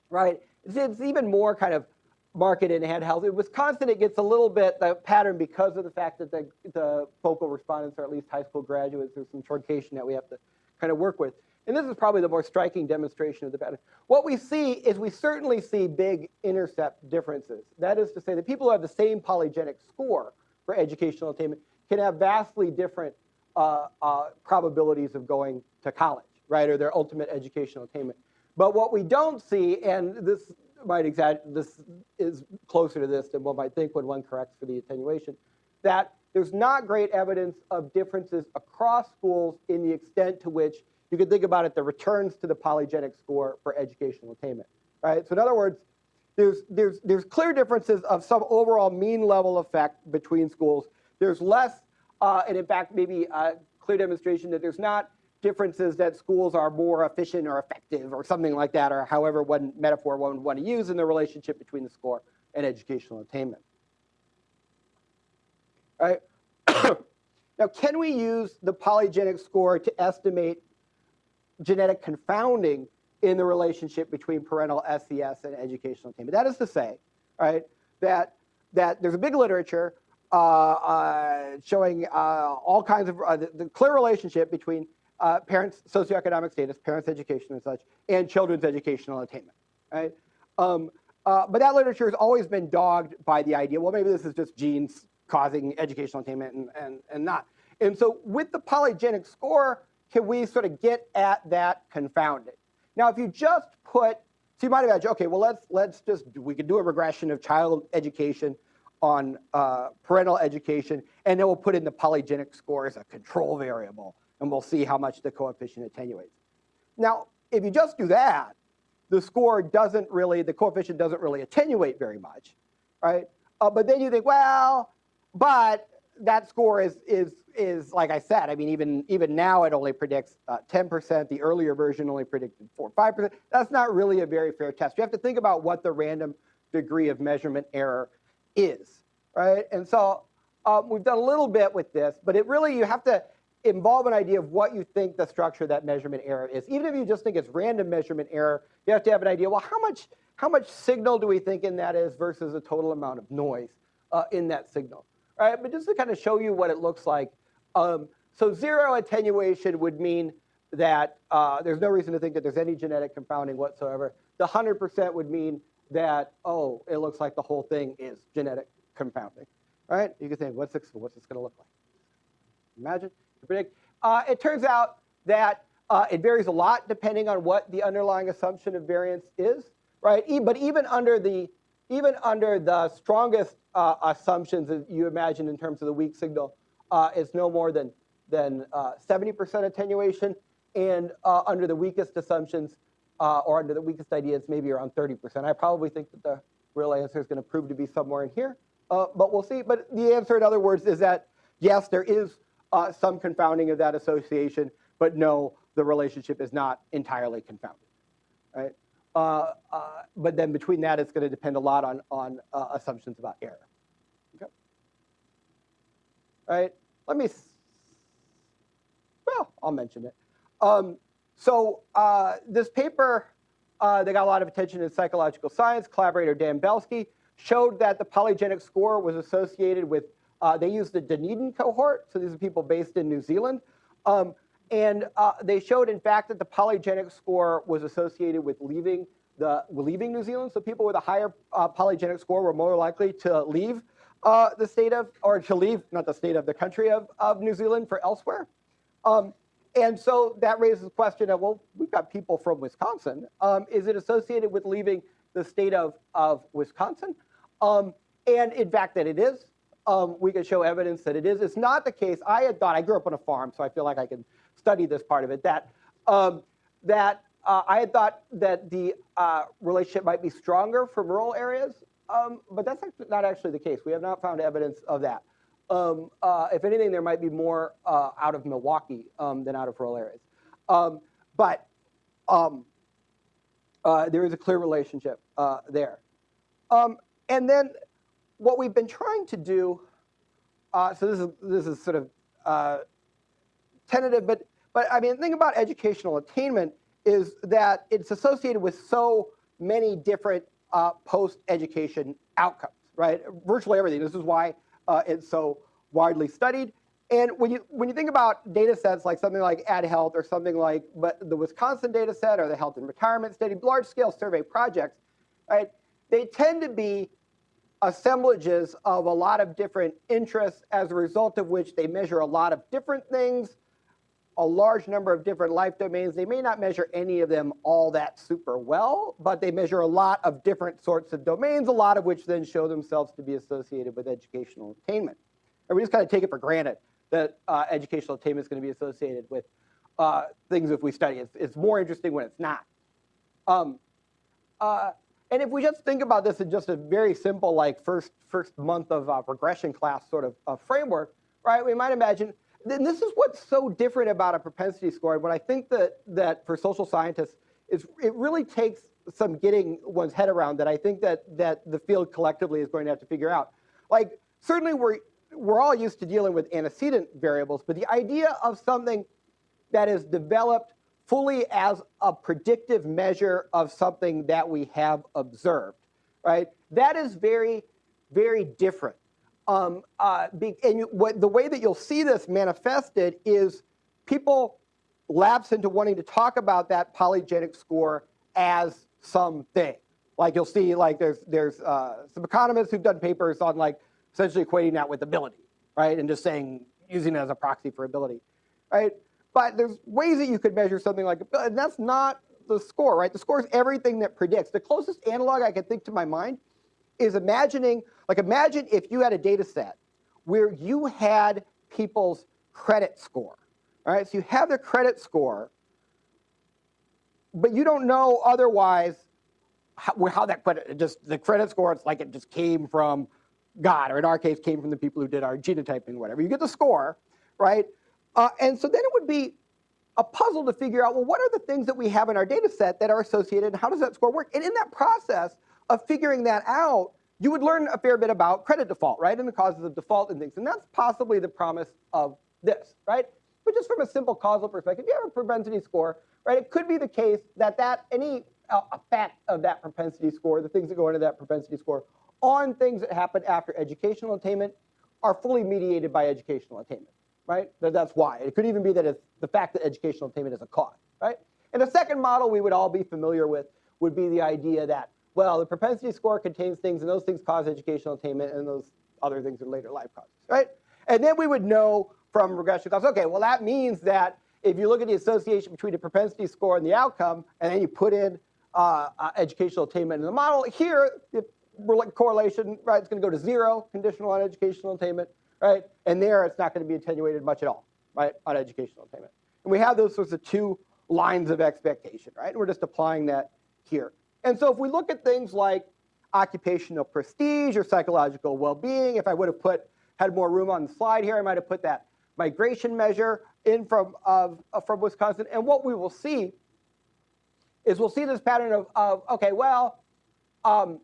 right, is it's even more kind of market in Add Health. In Wisconsin, it gets a little bit the pattern because of the fact that the, the focal respondents are at least high school graduates. There's some truncation that we have to kind of work with. And this is probably the more striking demonstration of the pattern. What we see is we certainly see big intercept differences. That is to say that people who have the same polygenic score for educational attainment can have vastly different uh, uh, probabilities of going to college, right, or their ultimate educational attainment. But what we don't see, and this might exaggerate, this is closer to this than one might think when one corrects for the attenuation, that there's not great evidence of differences across schools in the extent to which you could think about it, the returns to the polygenic score for educational attainment, right? So in other words, there's, there's, there's clear differences of some overall mean level effect between schools. There's less, uh, and in fact, maybe a clear demonstration that there's not differences that schools are more efficient or effective or something like that, or however one metaphor one would want to use in the relationship between the score and educational attainment. Right. now, can we use the polygenic score to estimate genetic confounding in the relationship between parental SES and educational attainment? That is to say, right, that, that there's a big literature uh, uh, showing uh, all kinds of uh, the, the, clear relationship between uh, parents' socioeconomic status, parents' education and such, and children's educational attainment, right? Um, uh, but that literature has always been dogged by the idea, well, maybe this is just genes causing educational attainment and, and, and not. And so with the polygenic score, can we sort of get at that confounding? Now, if you just put, so you might imagine, okay, well, let's, let's just, we could do a regression of child education on uh, parental education, and then we'll put in the polygenic score as a control variable, and we'll see how much the coefficient attenuates. Now, if you just do that, the score doesn't really, the coefficient doesn't really attenuate very much, right? Uh, but then you think, well, but that score is, is, is like I said, I mean, even, even now it only predicts 10%. Uh, the earlier version only predicted 4 5%. That's not really a very fair test. You have to think about what the random degree of measurement error is, right? And so um, we've done a little bit with this, but it really, you have to involve an idea of what you think the structure of that measurement error is. Even if you just think it's random measurement error, you have to have an idea, well, how much, how much signal do we think in that is versus the total amount of noise uh, in that signal? Right? But just to kind of show you what it looks like. Um, so zero attenuation would mean that uh, there's no reason to think that there's any genetic confounding whatsoever. The 100% would mean that, oh, it looks like the whole thing is genetic confounding, right? You can think, what's this, what's this going to look like? Imagine, predict. Uh, it turns out that uh, it varies a lot depending on what the underlying assumption of variance is, right? E but even under the even under the strongest uh, assumptions that you imagine in terms of the weak signal, uh, it's no more than than 70% uh, attenuation, and uh, under the weakest assumptions uh, or under the weakest ideas, maybe around 30%. I probably think that the real answer is going to prove to be somewhere in here, but we'll see. But the answer, in other words, is that yes, there is some confounding of that association, but no, the relationship is not entirely confounded. Right? Uh, uh, but then between that, it's going to depend a lot on, on uh, assumptions about error. Okay. All right. Let me, well, I'll mention it. Um, so uh, this paper, uh, they got a lot of attention in psychological science. Collaborator Dan Belsky showed that the polygenic score was associated with, uh, they used the Dunedin cohort. So these are people based in New Zealand. Um, and uh, they showed, in fact, that the polygenic score was associated with leaving the leaving New Zealand. So people with a higher uh, polygenic score were more likely to leave uh, the state of, or to leave, not the state of, the country of, of New Zealand for elsewhere. Um, and so that raises the question of, well, we've got people from Wisconsin. Um, is it associated with leaving the state of, of Wisconsin? Um, and in fact, that it is. Um, we can show evidence that it is. It's not the case. I had thought, I grew up on a farm, so I feel like I can study this part of it, that, um, that uh, I had thought that the uh, relationship might be stronger for rural areas, um, but that's not actually the case. We have not found evidence of that. Um, uh, if anything, there might be more uh, out of Milwaukee um, than out of rural areas. Um, but um, uh, there is a clear relationship uh, there. And then what we've been trying to do, so this is, this is sort of tentative, but, but I mean, the thing about educational attainment is that it's associated with so many different uh, post-education outcomes, right? Virtually everything. This is why uh, it's so widely studied. And when you when you think about data sets like something like Add Health or something like but the Wisconsin data set or the health and retirement study, large-scale survey projects, right? They tend to be assemblages of a lot of different interests as a result of which they measure a lot of different things, a large number of different life domains. They may not measure any of them all that super well, but they measure a lot of different sorts of domains, a lot of which then show themselves to be associated with educational attainment. And we just kind of take it for granted that uh, educational attainment is going to be associated with uh, things if we study. It's, it's more interesting when it's not. Um, uh, and if we just think about this in just a very simple, like first first month of uh, regression class sort of uh, framework, right? We might imagine. Then this is what's so different about a propensity score. And what I think that that for social scientists is it really takes some getting one's head around that I think that that the field collectively is going to have to figure out. Like certainly we're we're all used to dealing with antecedent variables, but the idea of something that is developed fully as a predictive measure of something that we have observed, right? That is very, very different. Um, uh, be, and you, what, the way that you'll see this manifested is people lapse into wanting to talk about that polygenic score as something. Like you'll see, like there's there's uh, some economists who've done papers on like essentially equating that with ability, right, and just saying using it as a proxy for ability, right? But there's ways that you could measure something like, and that's not the score, right? The score is everything that predicts. The closest analog I can think to my mind is imagining, like imagine if you had a data set where you had people's credit score, all right? So you have their credit score, but you don't know otherwise how, how that credit, just the credit score, it's like it just came from God, or in our case, came from the people who did our genotyping, whatever. You get the score, right? Uh, and so then it would be a puzzle to figure out, well, what are the things that we have in our data set that are associated and how does that score work? And in that process of figuring that out, you would learn a fair bit about credit default, right? And the causes of default and things. And that's possibly the promise of this, right? But just from a simple causal perspective, you have a propensity score, right? It could be the case that that any uh, effect of that propensity score, the things that go into that propensity score, on things that happen after educational attainment are fully mediated by educational attainment right? That, that's why. It could even be that it's the fact that educational attainment is a cause, right? And the second model we would all be familiar with would be the idea that, well, the propensity score contains things and those things cause educational attainment and those other things are later life causes, right? And then we would know from regression class, okay, well, that means that if you look at the association between the propensity score and the outcome, and then you put in uh, uh, educational attainment in the model, here, the correlation, right, it's going to go to zero, conditional on educational attainment right? And there, it's not going to be attenuated much at all, right, on educational attainment. And we have those sorts of two lines of expectation, right? And we're just applying that here. And so if we look at things like occupational prestige or psychological well-being, if I would have put had more room on the slide here, I might have put that migration measure in from of, uh, from Wisconsin. And what we will see is we'll see this pattern of, of okay, well, um,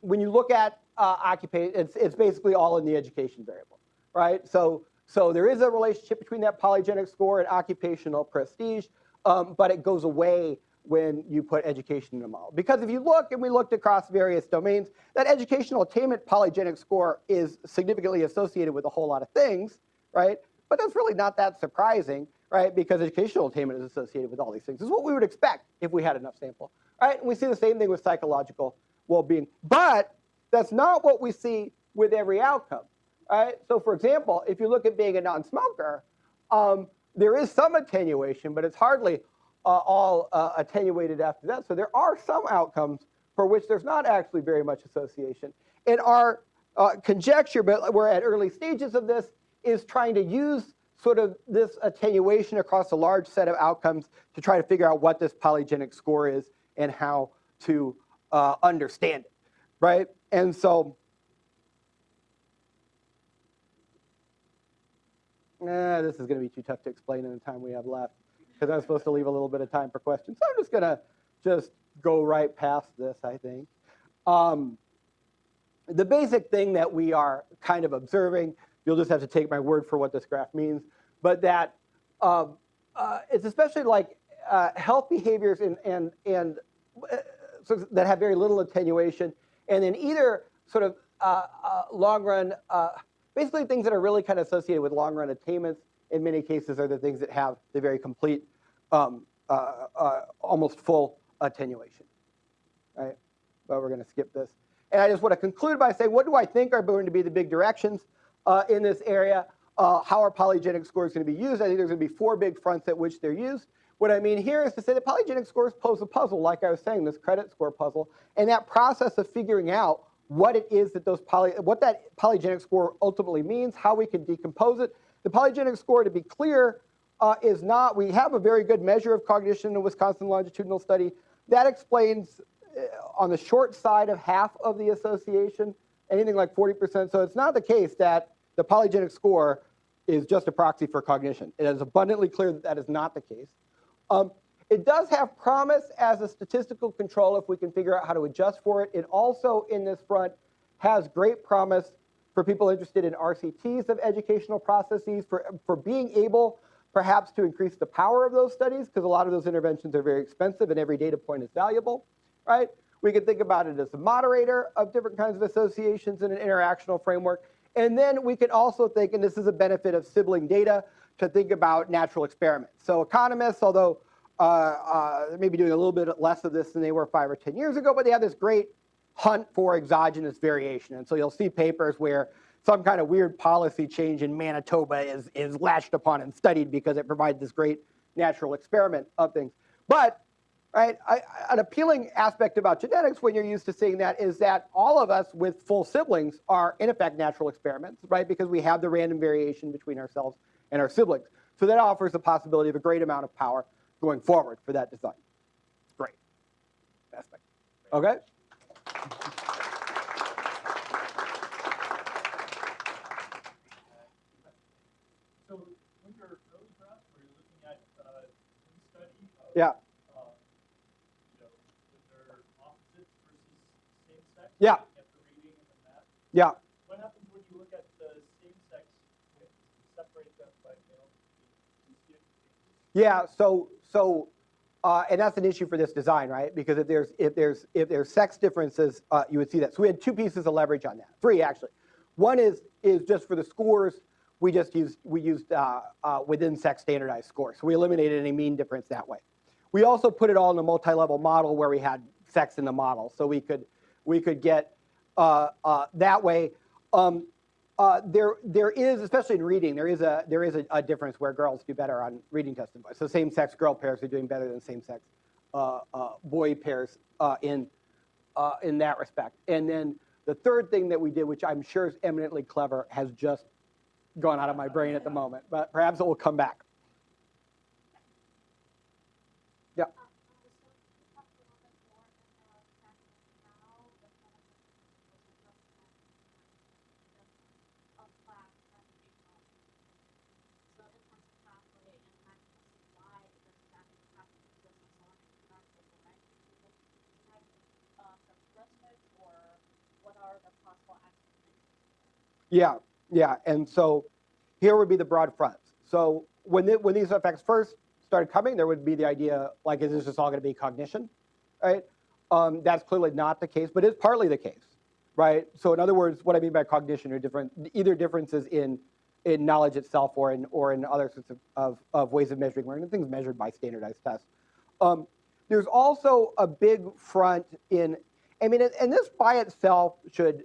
when you look at uh, occupation, it's, it's basically all in the education variable, right? So, so there is a relationship between that polygenic score and occupational prestige, um, but it goes away when you put education in the model. Because if you look, and we looked across various domains, that educational attainment polygenic score is significantly associated with a whole lot of things, right? But that's really not that surprising, right? Because educational attainment is associated with all these things. This is what we would expect if we had enough sample, right? And we see the same thing with psychological well-being. But that's not what we see with every outcome. Right? So for example, if you look at being a non-smoker, um, there is some attenuation, but it's hardly uh, all uh, attenuated after that. So there are some outcomes for which there's not actually very much association. And our uh, conjecture, but we're at early stages of this, is trying to use sort of this attenuation across a large set of outcomes to try to figure out what this polygenic score is and how to uh, understand it, right? And so, eh, this is going to be too tough to explain in the time we have left because I'm supposed to leave a little bit of time for questions. So I'm just going to just go right past this, I think. Um, the basic thing that we are kind of observing, you'll just have to take my word for what this graph means, but that um, uh, it's especially like uh, health behaviors and, and, and uh, so that have very little attenuation and then either sort of uh, uh, long run, basically things that are really kind of associated with long run attainments in many cases are the things that have the very complete, um, uh, uh, almost full attenuation, right? But we're going to skip this. And I just want to conclude by saying, what do I think are going to be the big directions uh, in this area? Uh, how are polygenic scores going to be used? I think there's going to be four big fronts at which they're used. What I mean here is to say that polygenic scores pose a puzzle, like I was saying, this credit score puzzle, and that process of figuring out what it is that those poly, what that polygenic score ultimately means, how we can decompose it. The polygenic score, to be clear, uh, is not, we have a very good measure of cognition in the Wisconsin longitudinal study. That explains uh, on the short side of half of the association, anything like 40%. So it's not the case that the polygenic score is just a proxy for cognition. It is abundantly clear that that is not the case. Um, it does have promise as a statistical control if we can figure out how to adjust for it. It also, in this front, has great promise for people interested in RCTs of educational processes, for, for being able perhaps to increase the power of those studies, because a lot of those interventions are very expensive and every data point is valuable, right? We could think about it as a moderator of different kinds of associations in an interactional framework. And then we can also think, and this is a benefit of sibling data, to think about natural experiments. So economists, although uh, uh, maybe doing a little bit less of this than they were five or 10 years ago, but they have this great hunt for exogenous variation. And so you'll see papers where some kind of weird policy change in Manitoba is, is latched upon and studied because it provides this great natural experiment of things. But right, I, an appealing aspect about genetics when you're used to seeing that is that all of us with full siblings are in effect natural experiments, right? Because we have the random variation between ourselves and our siblings. So that offers the possibility of a great amount of power going forward for that design. Great aspect. Okay? So when you're early graphs, where you're looking at uh, in study of, Yeah. uh, you know, if they're opposites versus same Yeah. the Yeah. what happens when you look at the same sex separate them by male? You see it? Yeah, so so uh, and that's an issue for this design, right? Because if there's if there's if there's sex differences, uh, you would see that. So we had two pieces of leverage on that, three actually. One is is just for the scores. We just used we used uh, uh, within sex standardized scores. So we eliminated any mean difference that way. We also put it all in a multi-level model where we had sex in the model, so we could we could get uh, uh, that way. Um, uh, there, there is, especially in reading, there is a there is a, a difference where girls do better on reading tests than boys. So same-sex girl pairs are doing better than same-sex uh, uh, boy pairs uh, in uh, in that respect. And then the third thing that we did, which I'm sure is eminently clever, has just gone out of my brain at the moment, but perhaps it will come back. Yeah, yeah, and so here would be the broad fronts. So when the, when these effects first started coming, there would be the idea like, is this just all going to be cognition, right? Um, that's clearly not the case, but it's partly the case, right? So in other words, what I mean by cognition are different, either differences in in knowledge itself or in or in other sorts of, of, of ways of measuring learning, things measured by standardized tests. Um, there's also a big front in, I mean, and this by itself should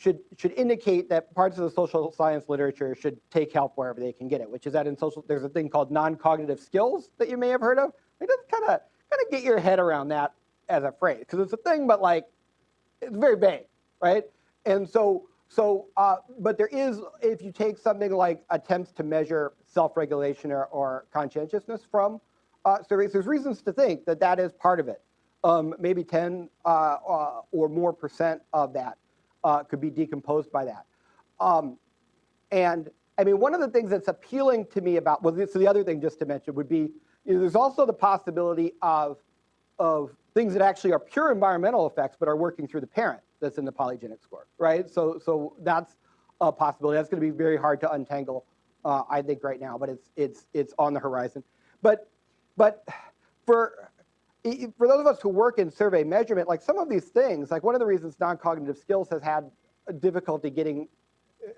should should indicate that parts of the social science literature should take help wherever they can get it, which is that in social there's a thing called non-cognitive skills that you may have heard of. Like just kind of kind of get your head around that as a phrase because it's a thing, but like it's very vague, right? And so so uh, but there is if you take something like attempts to measure self-regulation or, or conscientiousness from uh, surveys, there's reasons to think that that is part of it. Um, maybe 10 uh, uh, or more percent of that uh, could be decomposed by that. Um, and I mean, one of the things that's appealing to me about, well, so the other thing just to mention would be, you know, there's also the possibility of, of things that actually are pure environmental effects, but are working through the parent that's in the polygenic score, right? So, so that's a possibility. That's going to be very hard to untangle, uh, I think, right now, but it's, it's, it's on the horizon. But, but for, for those of us who work in survey measurement, like some of these things, like one of the reasons non-cognitive skills has had difficulty getting uh,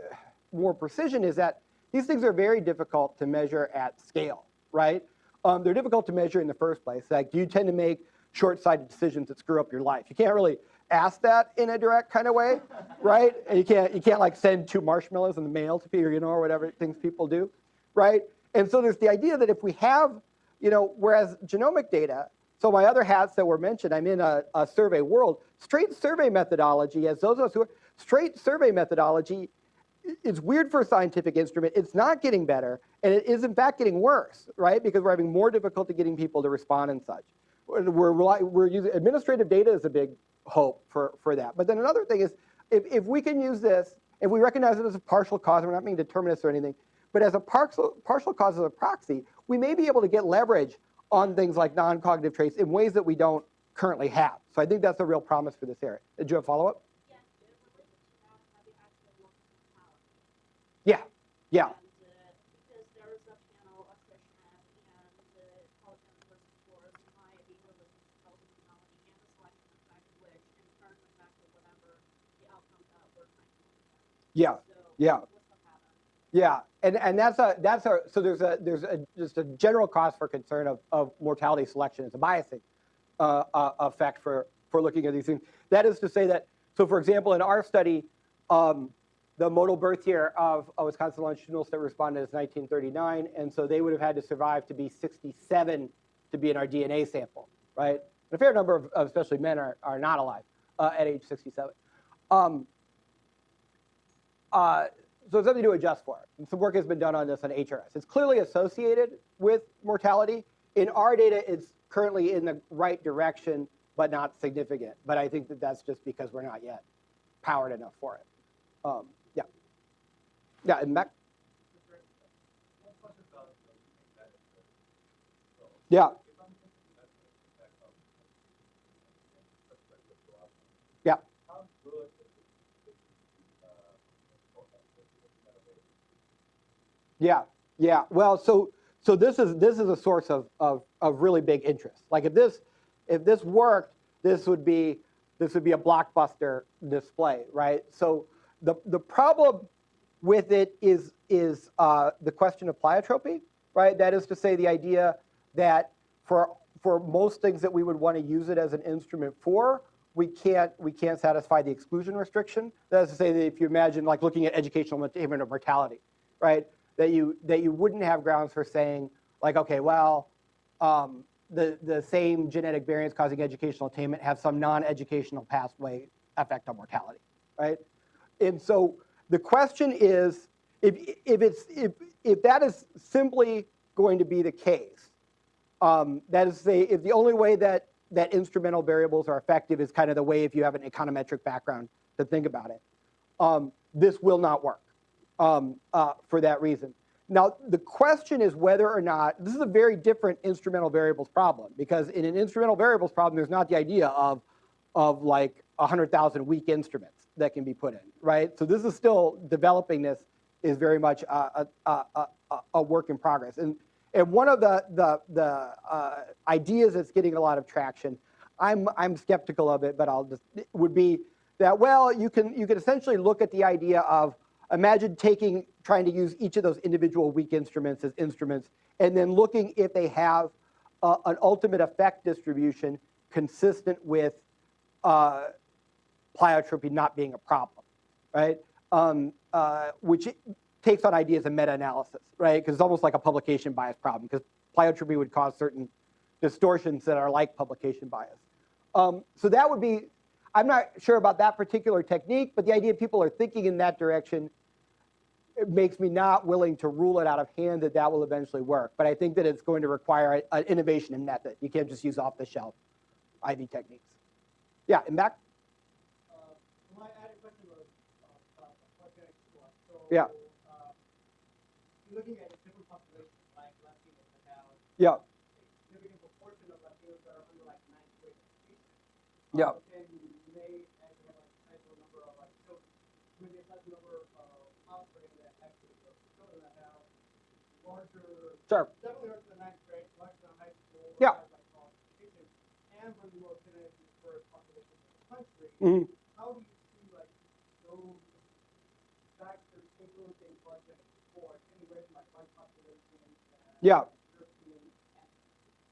more precision is that these things are very difficult to measure at scale, right? Um, they're difficult to measure in the first place. Like, do you tend to make short-sighted decisions that screw up your life? You can't really ask that in a direct kind of way, right? And you can't you can't like send two marshmallows in the mail to people, you know, or whatever things people do, right? And so there's the idea that if we have, you know, whereas genomic data, so my other hats that were mentioned, I'm in a, a survey world. Straight survey methodology, as those of us who are, straight survey methodology it's weird for a scientific instrument. It's not getting better, and it is in fact getting worse, right? Because we're having more difficulty getting people to respond and such. We're, we're, using administrative data is a big hope for, for that. But then another thing is, if, if we can use this, if we recognize it as a partial cause, we're not being determinists or anything, but as a partial, partial cause as a proxy, we may be able to get leverage on things like non-cognitive traits in ways that we don't currently have. So I think that's a real promise for this area. Did you have a follow-up? Yes, uh, related to that, have you actually looked at mortality? Yeah, yeah. And, uh, because there is a panel of Krishna and uh, Pelican versus Forrest and my behavioralism tells mortality and the selection effect, which in turn affected whatever the outcome that we're trying to look at. Yeah, yeah. Yeah, and and that's a that's a so there's a there's a just a general cause for concern of, of mortality selection as a biasing uh, uh, effect for for looking at these things. That is to say that so for example in our study, um, the modal birth year of, of Wisconsin longitudinal that responded is 1939, and so they would have had to survive to be 67 to be in our DNA sample, right? And a fair number of, of especially men are are not alive uh, at age 67. Um, uh, so it's something to adjust for. And some work has been done on this on HRS. It's clearly associated with mortality. In our data, it's currently in the right direction, but not significant. But I think that that's just because we're not yet powered enough for it. Um, yeah. Yeah, and Mac? Yeah. Yeah. Yeah, yeah. Well, so so this is this is a source of, of of really big interest. Like if this if this worked, this would be this would be a blockbuster display, right? So the the problem with it is is uh, the question of pleiotropy, right? That is to say, the idea that for for most things that we would want to use it as an instrument for, we can't we can't satisfy the exclusion restriction. That is to say that if you imagine like looking at educational attainment of mortality, right? That you that you wouldn't have grounds for saying like, okay, well, um, the the same genetic variants causing educational attainment have some non-educational pathway effect on mortality, right? And so the question is, if if it's if if that is simply going to be the case, um, that is say, if the only way that that instrumental variables are effective is kind of the way if you have an econometric background to think about it, um, this will not work um, uh, for that reason. Now, the question is whether or not, this is a very different instrumental variables problem because in an instrumental variables problem, there's not the idea of, of like 100,000 weak instruments that can be put in, right? So this is still, developing this is very much a, a, a, a, work in progress. And, and one of the, the, the uh, ideas that's getting a lot of traction, I'm, I'm skeptical of it, but I'll just, would be that, well, you can, you can essentially look at the idea of, imagine taking, trying to use each of those individual weak instruments as instruments, and then looking if they have uh, an ultimate effect distribution consistent with uh, pleiotropy not being a problem, right? Um, uh, which takes on ideas of meta-analysis, right? Because it's almost like a publication bias problem, because pleiotropy would cause certain distortions that are like publication bias. Um, so that would be, I'm not sure about that particular technique, but the idea people are thinking in that direction it makes me not willing to rule it out of hand that that will eventually work. But I think that it's going to require an innovation in method. You can't just use off-the-shelf IV techniques. Yeah, and back? Uh, My added question was uh, about the project score. So, Yeah. uh, looking at different populations, like Latinos that have Yeah, a significant proportion of Latinos that are under like ninth grade education. yeah, Uh, Then you may actually have a sizable number of like children, maybe a sizable number of offspring that actually, of children that have larger sure. definitely to the ninth grade, like the high school. Yeah. has, like college education, and the most genetically diverse populations in the country. Mhm. How do you see like those factors influencing budget for anywhere from like white population Yeah.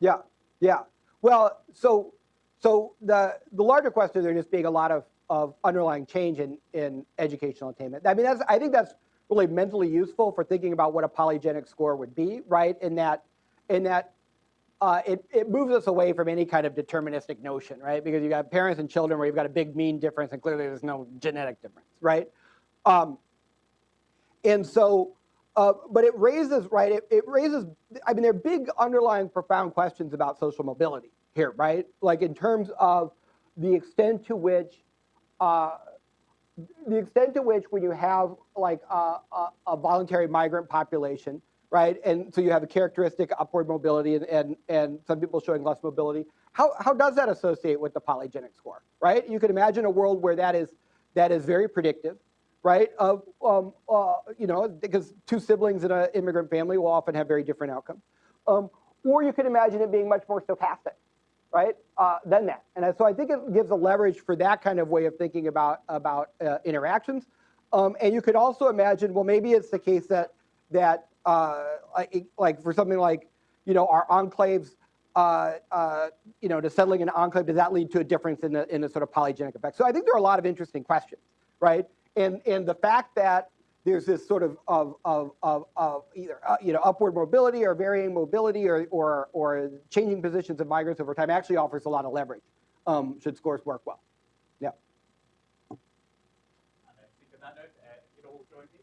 Yeah, yeah. Well, so so the, the larger question, there just being a lot of, of underlying change in, in educational attainment. I mean, that's, I think that's really mentally useful for thinking about what a polygenic score would be, right? In that, in that uh, it, it moves us away from any kind of deterministic notion, right? Because you've got parents and children where you've got a big mean difference and clearly there's no genetic difference, right? Um, and so, uh, but it raises, right, it, it raises, I mean, there are big underlying profound questions about social mobility here, right? Like in terms of the extent to which, uh, the extent to which when you have like a, a, a voluntary migrant population, right? And so you have a characteristic upward mobility and, and, and some people showing less mobility. How, how does that associate with the polygenic score, right? You could imagine a world where that is, that is very predictive, right? Of, um, uh, you know, because two siblings in an immigrant family will often have very different outcomes. Um, or you could imagine it being much more stochastic, right, uh, than that. And so I think it gives a leverage for that kind of way of thinking about, about uh, interactions. Um, and you could also imagine, well, maybe it's the case that, that uh, like, like for something like, you know, our enclaves, uh, uh, you know, to settling an enclave, does that lead to a difference in the, in the sort of polygenic effect? So I think there are a lot of interesting questions, right? And, and the fact that there's this sort of, of, of, of, of either, uh, you know, upward mobility or varying mobility or, or, or changing positions of migrants over time actually offers a lot of leverage, um, should scores work well. Yeah. And I think on that note, uh, you can all join me.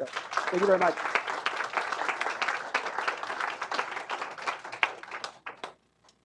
Uh, you. Thank you very much.